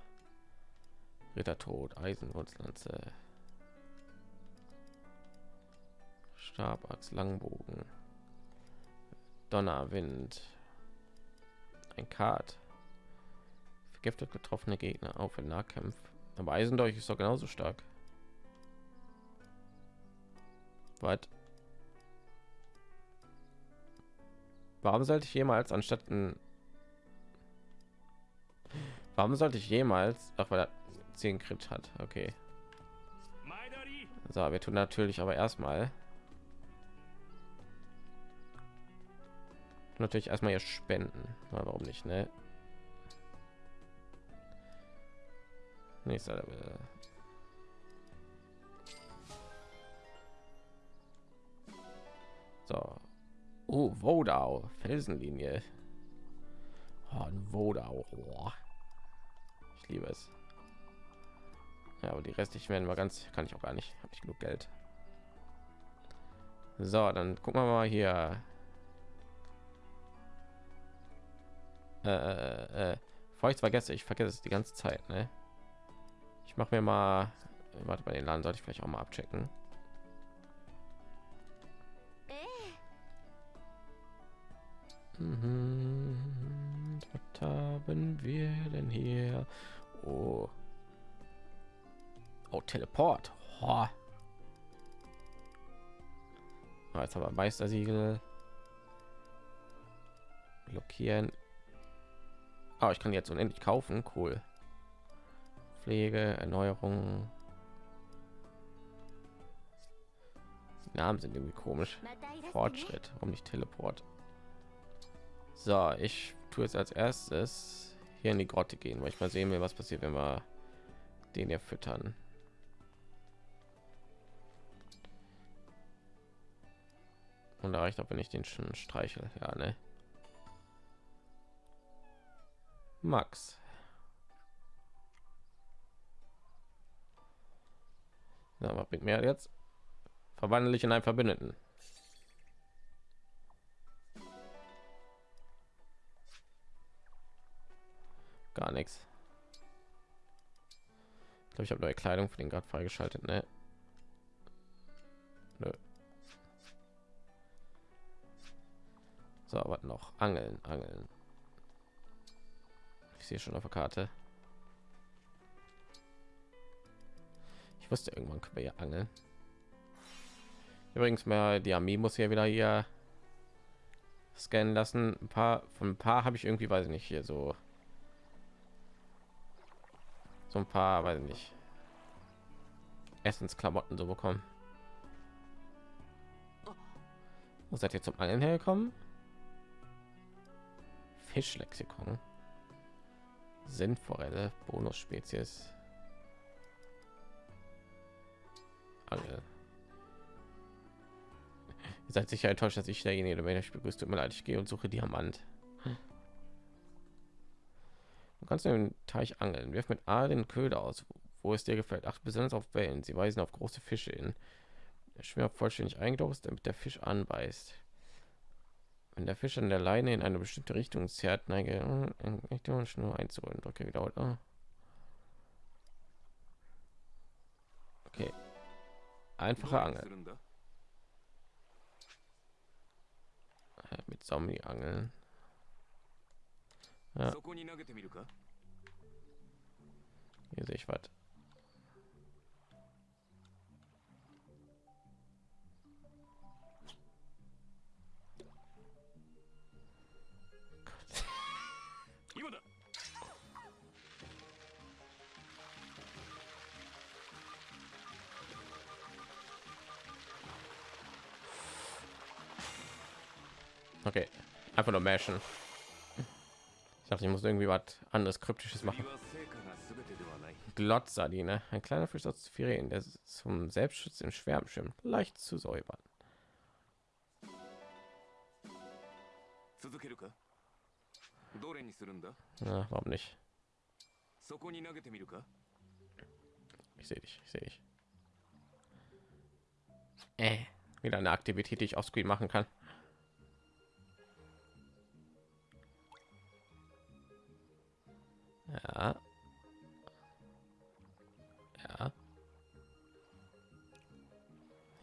Rittertod, Eisenwurzlanze. Stabachs, Langbogen. Donnerwind. Ein Kart. Vergiftet getroffene Gegner auf in Nahkämpf. Aber Eisendolch ist doch genauso stark. Was? Warum sollte ich jemals anstatt ein Warum sollte ich jemals, auch weil er 10 Crit hat, okay. So, wir tun natürlich aber erstmal natürlich erstmal hier spenden. Na, warum nicht, ne? Nächster Level. So. Oh, Vodau, Felsenlinie. Oh, ein Vodau. Oh. Ich liebe es. Ja, aber die restlichen werden wir ganz, kann ich auch gar nicht. Habe ich genug Geld. So, dann gucken wir mal hier. Äh, äh, äh, bevor ich vergesse, ich vergesse es die ganze Zeit. Ne? Ich mache mir mal, warte bei den Laden sollte ich vielleicht auch mal abchecken. Mhm. Was haben wir denn hier? Oh. Oh, Teleport. Oh. Jetzt aber Meistersiegel. Blockieren. Oh, ich kann jetzt unendlich kaufen. Cool. Pflege, Erneuerung. Die Namen sind irgendwie komisch. Fortschritt. Warum nicht Teleport? So, ich tue jetzt als erstes hier in die Grotte gehen, weil ich mal sehen will, was passiert, wenn wir den hier füttern. Und da reicht auch, wenn ich den schon streichel. Ja, ne? Max. Na, was bringt mir jetzt? Verwandle ich in einen Verbündeten. Gar nichts. Ich glaube, ich habe neue Kleidung für den gerade freigeschaltet. Ne? Nö. So, was noch? Angeln, Angeln. Ich sehe schon auf der Karte. Ich wusste irgendwann können wir ja angeln. Übrigens mal die Armee muss ja wieder hier scannen lassen. Ein paar von ein paar habe ich irgendwie weiß ich nicht hier so so ein paar, weiß ich nicht, Essensklamotten so bekommen. Wo seid ihr zum Angeln hergekommen? Fischlexikon. Sintforelle, Bonus-Spezies. Angel. Ihr seid sicher enttäuscht, dass ich derjenige bin. Ich begrüße, tut mir leid, ich gehe und suche Diamant. Du kannst den Teich angeln. Wirf mit A den Köder aus, wo es dir gefällt. Acht besonders auf Wellen. Sie weisen auf große Fische hin. Der Schwimmer vollständig eingetaucht damit der Fisch anbeißt wenn der Fisch an der Leine in eine bestimmte Richtung zerrt, neige äh, ich Richtung Schnur einzuholen. Drücke wieder. Oh. Okay. Einfache Angel. Äh, mit Zombie-Angeln. Ja. Hier sehe ich was. Okay, einfach nur mashen. Ich dachte, ich muss irgendwie was anderes kryptisches machen. Glotzadine, ein kleiner Fisch aus Firen, der zum Selbstschutz im Schwärm schwimmt, leicht zu säubern. Na, warum nicht? Ich sehe dich, ich sehe dich. Äh, wieder eine Aktivität, die ich auf Screen machen kann. Ja. Ja.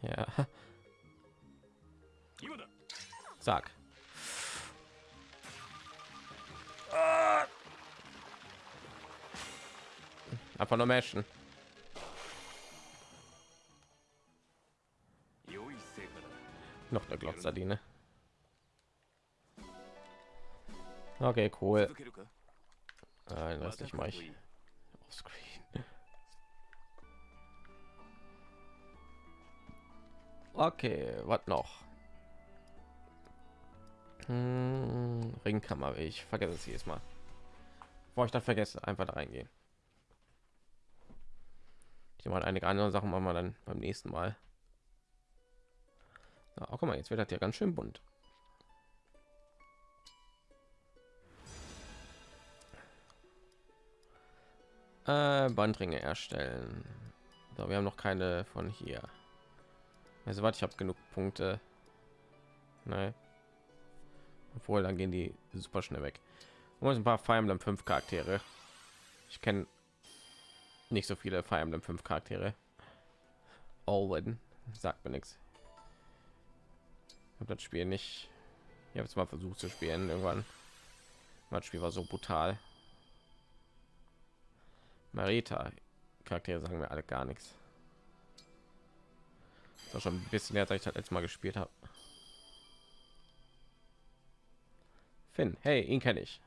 Ja. Sag. Ah. Einfach nur Menschen. Noch eine Glotzadine. Okay, cool. Nein, das nicht mal ich. Offscreen. Okay, was noch? Hm, Ringkammer, ich vergesse es jedes Mal. Bevor ich das vergesse, einfach da reingehen. Ich mal einige andere Sachen machen wir dann beim nächsten Mal. Auch oh, guck mal, jetzt wird das ja ganz schön bunt. Bandringe erstellen. So, wir haben noch keine von hier. Also warte, ich habe genug Punkte. Nein. Obwohl, dann gehen die super schnell weg. Und ein paar Fire Emblem 5 Charaktere. Ich kenne nicht so viele Fire Emblem 5 Charaktere. Olwen sagt mir nichts. Ich habe das Spiel nicht. Ich habe es mal versucht zu spielen irgendwann. Das Spiel war so brutal. Marita Charaktere sagen mir alle gar nichts. Ist auch schon ein bisschen her, seit ich das letzte Mal gespielt habe. Finn, hey, ihn kenne ich.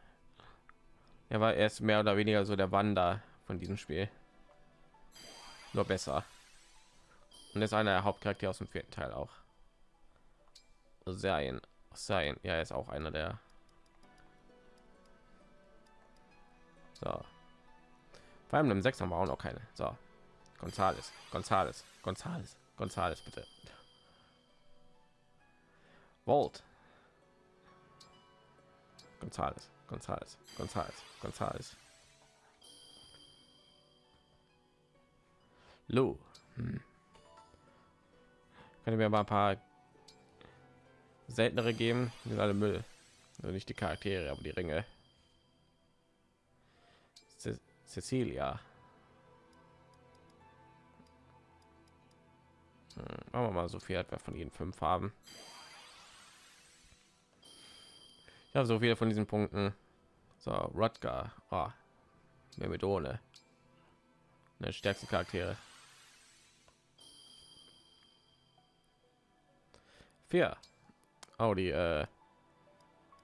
Er war erst mehr oder weniger so der Wander von diesem Spiel. Nur besser. Und ist einer der Hauptcharaktere aus dem vierten Teil auch. Sein, sein, ja, er ist auch einer der. So. Vor allem im 6 haben wir auch noch keine. So. Gonzales, Gonzales, Gonzales, Gonzales, bitte. Volt. Gonzales, Gonzales, Gonzales, Gonzales. Lou. Hm. Können wir mal ein paar seltenere geben? Sind alle Müll. Also nicht die Charaktere, aber die Ringe. Cecilia. Hm, machen wir mal so viel etwa von jeden fünf haben. Habe so viele von diesen Punkten. So, Rutger. Oh, Myrmidone. Eine stärkste Charaktere. Vier. Oh, die äh,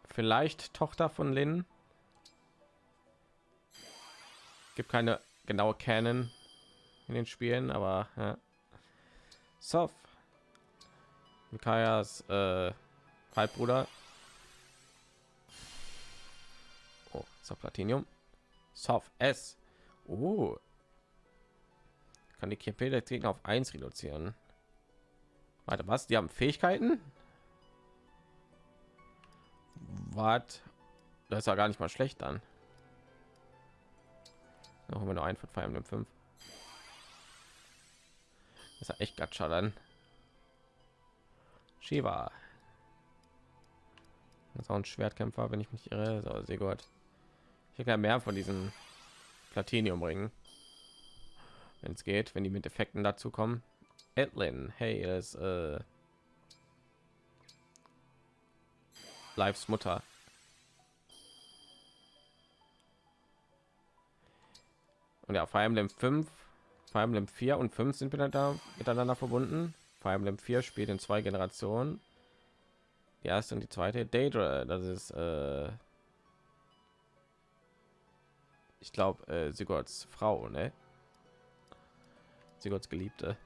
vielleicht Tochter von Lin. Gibt keine genaue Canon in den Spielen, aber ja. Sof. Mikajas äh, Halbbruder. Oh, so Platinium. Soft S. Oh. Kann die KP der Gegner auf 1 reduzieren. Warte, was? Die haben Fähigkeiten? Was? Das ist ja gar nicht mal schlecht dann. Noch immer nur ein von Fire Emblem 5. Das ist ja echt Gacha dann. Shiva. Das ist auch ein Schwertkämpfer, wenn ich mich irre. So, sehr gut. Ich hätte mehr von diesen Platinium ringen, wenn es geht, wenn die mit Effekten dazu kommen. Edlin, hey, das äh, Lives Mutter. Und ja, Fire Emblem 5, Fire Emblem 4 und 5 sind miteinander, miteinander verbunden. Fire Emblem 4 spielt in zwei Generationen. Die erste und die zweite. Daedra, das ist äh, ich glaube äh, Sigurds Frau, ne? Sigurds Geliebte.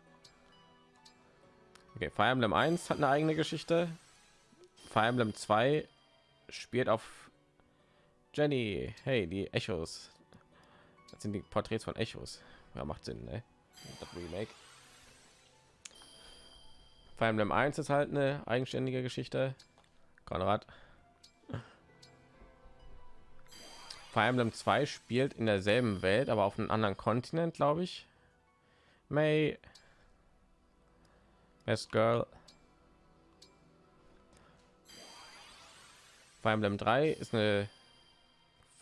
Okay, Fire Emblem 1 hat eine eigene Geschichte. Fire Emblem 2 spielt auf Jenny. Hey, die Echos. Das sind die Porträts von Echos. Ja, macht Sinn, ne? Das Remake. Fire Emblem 1 ist halt eine eigenständige Geschichte. Konrad. Fire Emblem 2 spielt in derselben Welt, aber auf einem anderen Kontinent, glaube ich. May Best Girl. Fire Emblem 3 ist eine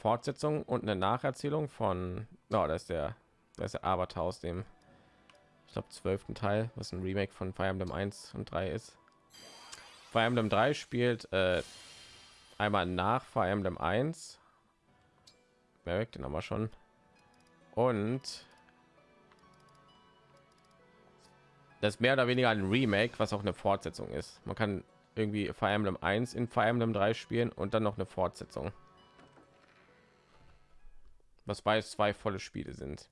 Fortsetzung und eine Nacherzählung von, oh, das ist der, das ist der Avatar aus dem, ich glaube, zwölften Teil, was ein Remake von Fire Emblem 1 und 3 ist. Fire Emblem 3 spielt äh, einmal nach Fire Emblem 1. Merrick, den haben wir schon. Und das mehr oder weniger ein Remake, was auch eine Fortsetzung ist. Man kann irgendwie Fire Emblem 1 in Fire Emblem 3 spielen und dann noch eine Fortsetzung. Was bei zwei volle Spiele sind.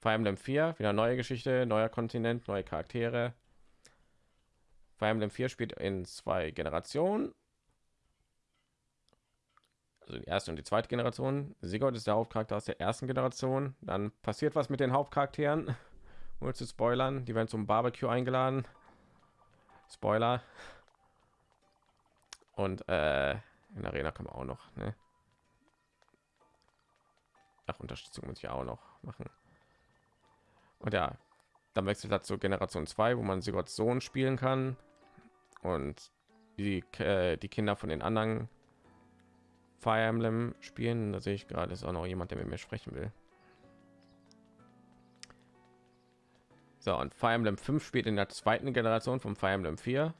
Fire Emblem 4, wieder neue Geschichte, neuer Kontinent, neue Charaktere. Fire Emblem 4 spielt in zwei Generationen. Also die erste und die zweite Generation. Sigurd ist der Hauptcharakter aus der ersten Generation. Dann passiert was mit den Hauptcharakteren. Nur zu spoilern, die werden zum Barbecue eingeladen. Spoiler. Und äh, in der Arena kann man auch noch, ne? Ach, Unterstützung muss ich auch noch machen. Und ja, dann wechselt zur Generation 2, wo man Sigurds Sohn spielen kann. Und die, äh, die Kinder von den anderen Fire Emblem spielen. Da sehe ich gerade, ist auch noch jemand, der mit mir sprechen will. So, und Fire Emblem 5 spielt in der zweiten Generation von Fire Emblem 4.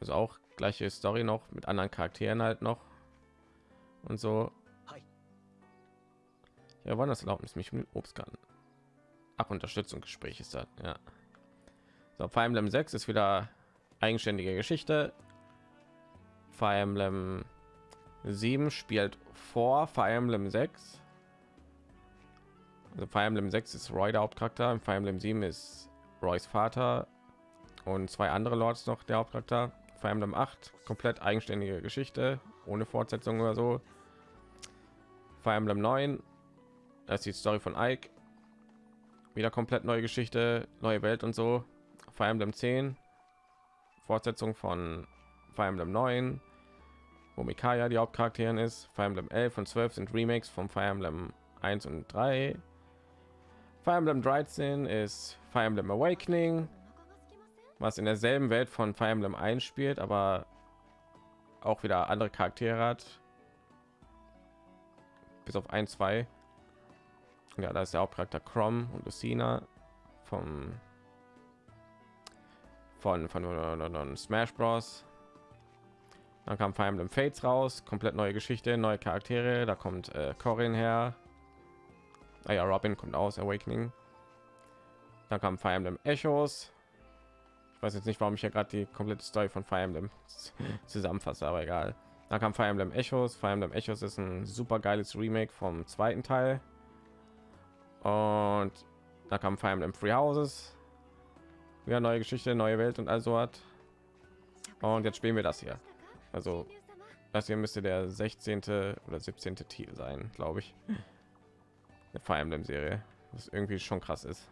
Also auch gleiche Story noch mit anderen Charakteren halt noch und so. Ja, wann das Erlaubnis mich mit Obst kann. Ach, Unterstützungsgespräch ist das, ja. So, Fire Emblem 6 ist wieder eigenständige Geschichte. Fire Emblem 7 spielt vor Fire Emblem 6. Also Fire Emblem 6 ist Roy der Hauptcharakter, Fire Emblem 7 ist Roys Vater und zwei andere Lords noch der Hauptcharakter. Fire Emblem 8 komplett eigenständige Geschichte, ohne Fortsetzung oder so. Fire Emblem 9, das ist die Story von Ike. Wieder komplett neue Geschichte, neue Welt und so. Fire Emblem 10, Fortsetzung von Fire Emblem 9, wo Mikaya die Hauptcharakterin ist. Fire Emblem 11 und 12 sind Remakes von Fire Emblem 1 und 3. Fire Emblem 13 ist Fire Emblem Awakening, was in derselben Welt von Fire Emblem 1 spielt, aber auch wieder andere Charaktere hat. Bis auf ein, zwei. Ja, da ist der Hauptcharakter Crom und Lucina vom von, von, von, von Smash Bros. Dann kam Fire Emblem Fates raus, komplett neue Geschichte, neue Charaktere. Da kommt äh, Corin her, Ah ja, Robin kommt aus Awakening. Dann kam Fire Emblem Echos. Ich weiß jetzt nicht, warum ich ja gerade die komplette Story von Fire Emblem zusammenfasse, aber egal. Dann kam Fire Emblem Echos. Fire Emblem Echos ist ein super geiles Remake vom zweiten Teil. Und da kam Fire Emblem Free Houses. Wieder neue Geschichte, neue Welt und also hat. Und jetzt spielen wir das hier. Also das hier müsste der 16. oder 17. Titel sein, glaube ich eine Fire Emblem Serie, was irgendwie schon krass ist.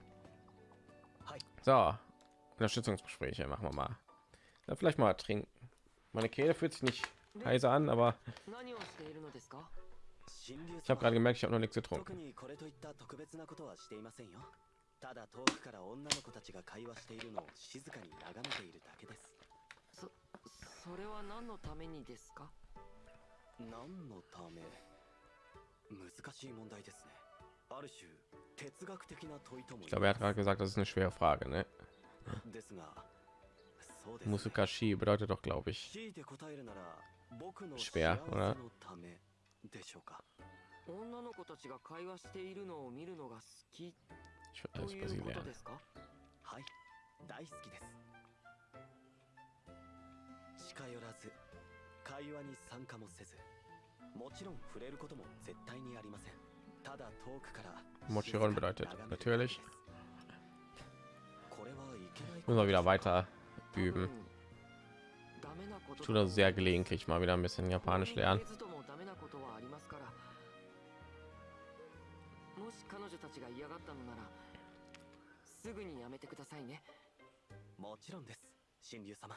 So, Unterstützungsgespräche machen wir mal. Dann vielleicht mal trinken. Meine Kehle fühlt sich nicht heiser an, aber ich habe gerade gemerkt, ich habe noch nichts getrunken. Ich glaube, gerade gesagt, das ist eine schwere Frage, ne? Bedeutet doch, glaube ich, schwer. でしょうか？女の子たちが会話しているのを見るのが好き。とーうことですか？はい。大好きです。近寄らず会話に参加もせずもちろん触れることも絶対にありません。ただ遠くからもちろん bedeutet natürlich これはいけない Ich tue das sehr gelegentlich mal wieder ein bisschen Japanisch lernen. なことはありますからもし彼女たちが嫌がったのならすぐにやめてくださいね。もちろんです。神竜様。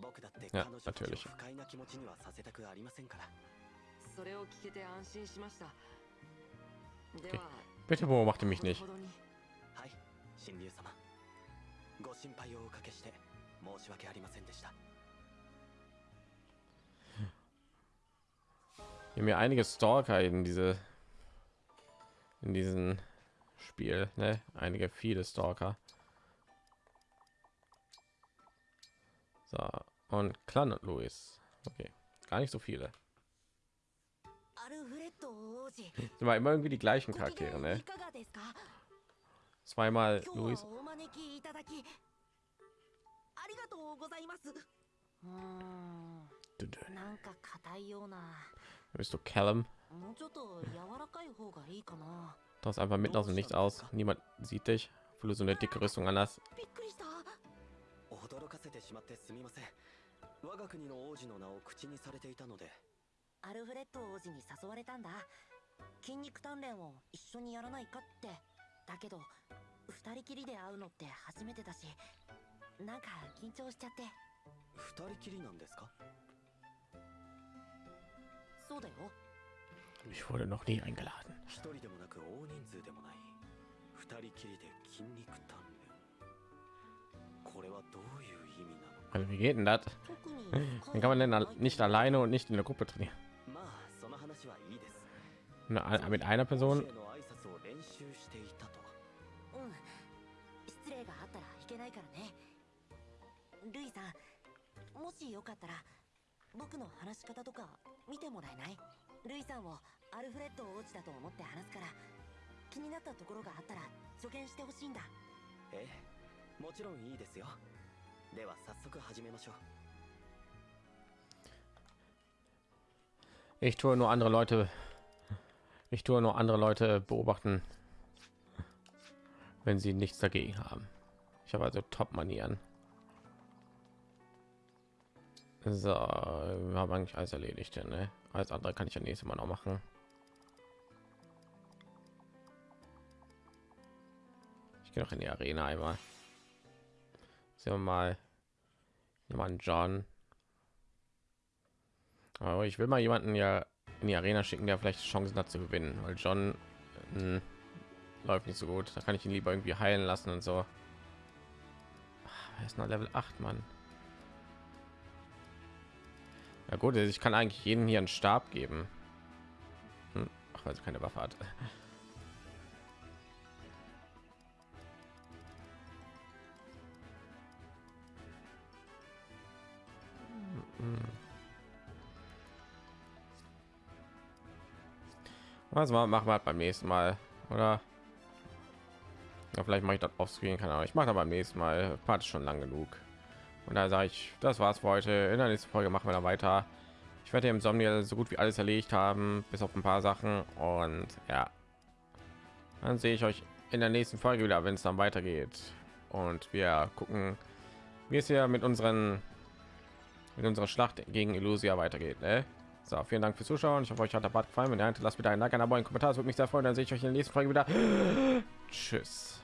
僕だってや彼女たちを natürlich 不快な気持ちにはさせたくありませんから。それを聞けて安心しました。では Bitte beobachte mich nicht. ほどに。はい神竜様。ご心配をおかけして申し訳ありませんでした wir haben ja einige Stalker in diese in diesem Spiel, ne? Einige viele Stalker. So, und Clan Louis. Okay, gar nicht so viele. Sind immer irgendwie die gleichen Charaktere, ne? Zweimal Louis. Willst du Callum? Tauchst einfach mitten aus dem Nichts aus. Niemand sieht dich. Fülle so eine dicke Rüstung anders. 我が国の王子の名を口にされていたのでアルフレッド王子に誘われたんだ筋肉鍛錬を一緒にやらないかってだけど2人きりで会うのって初めてだしなんか緊張しちゃって2人きりなんですか Ich wurde noch nie eingeladen. Also wie geht denn das? Dann kann man denn nicht alleine und nicht in der Gruppe trainieren. Na, mit einer Person. 僕の話し方とか見てもらえないルイさんをアルフレッド王子だと思って話すから気になったところがあったら助言してほしいんだええもちろんいいですよでは早速始めましょう Ich tue nur andere Leute. Ich tue nur andere Leute beobachten, wenn sie nichts dagegen haben. Ich habe also Top-Manieren. So, wir haben eigentlich alles erledigt, ne? Alles andere kann ich ja nächstes Mal noch machen. Ich gehe noch in die Arena einmal. Sehen wir mal jemanden John. Aber ich will mal jemanden ja in die Arena schicken, der vielleicht Chancen hat zu gewinnen, weil John mh, läuft nicht so gut. Da kann ich ihn lieber irgendwie heilen lassen und so. Ah, Er ist noch Level 8, Mann. Ja gut, also ich kann eigentlich jeden hier einen Stab geben. Hm. Ach, weil sie keine Waffe hat. Was mal machen wir halt beim nächsten Mal, oder? Ja, vielleicht mache ich das offscreen, keine Ahnung. Ich mache da beim nächsten Mal. Part schon lang genug. Und da sage ich, das war's für heute. In der nächsten Folge machen wir dann weiter. Ich werde im Sommer so gut wie alles erledigt haben, bis auf ein paar Sachen. Und ja, dann sehe ich euch in der nächsten Folge wieder, wenn es dann weitergeht. Und wir gucken, wie es hier mit unseren mit unserer Schlacht gegen Illusia weitergeht. Ne? So, vielen Dank fürs Zuschauen. Ich hoffe, euch hat der Bad gefallen. Wenn ihr lasst bitte ein Like, ein Abo, ein Kommentar. Das würde mich sehr freuen. Dann sehe ich euch in der nächsten Folge wieder. Tschüss.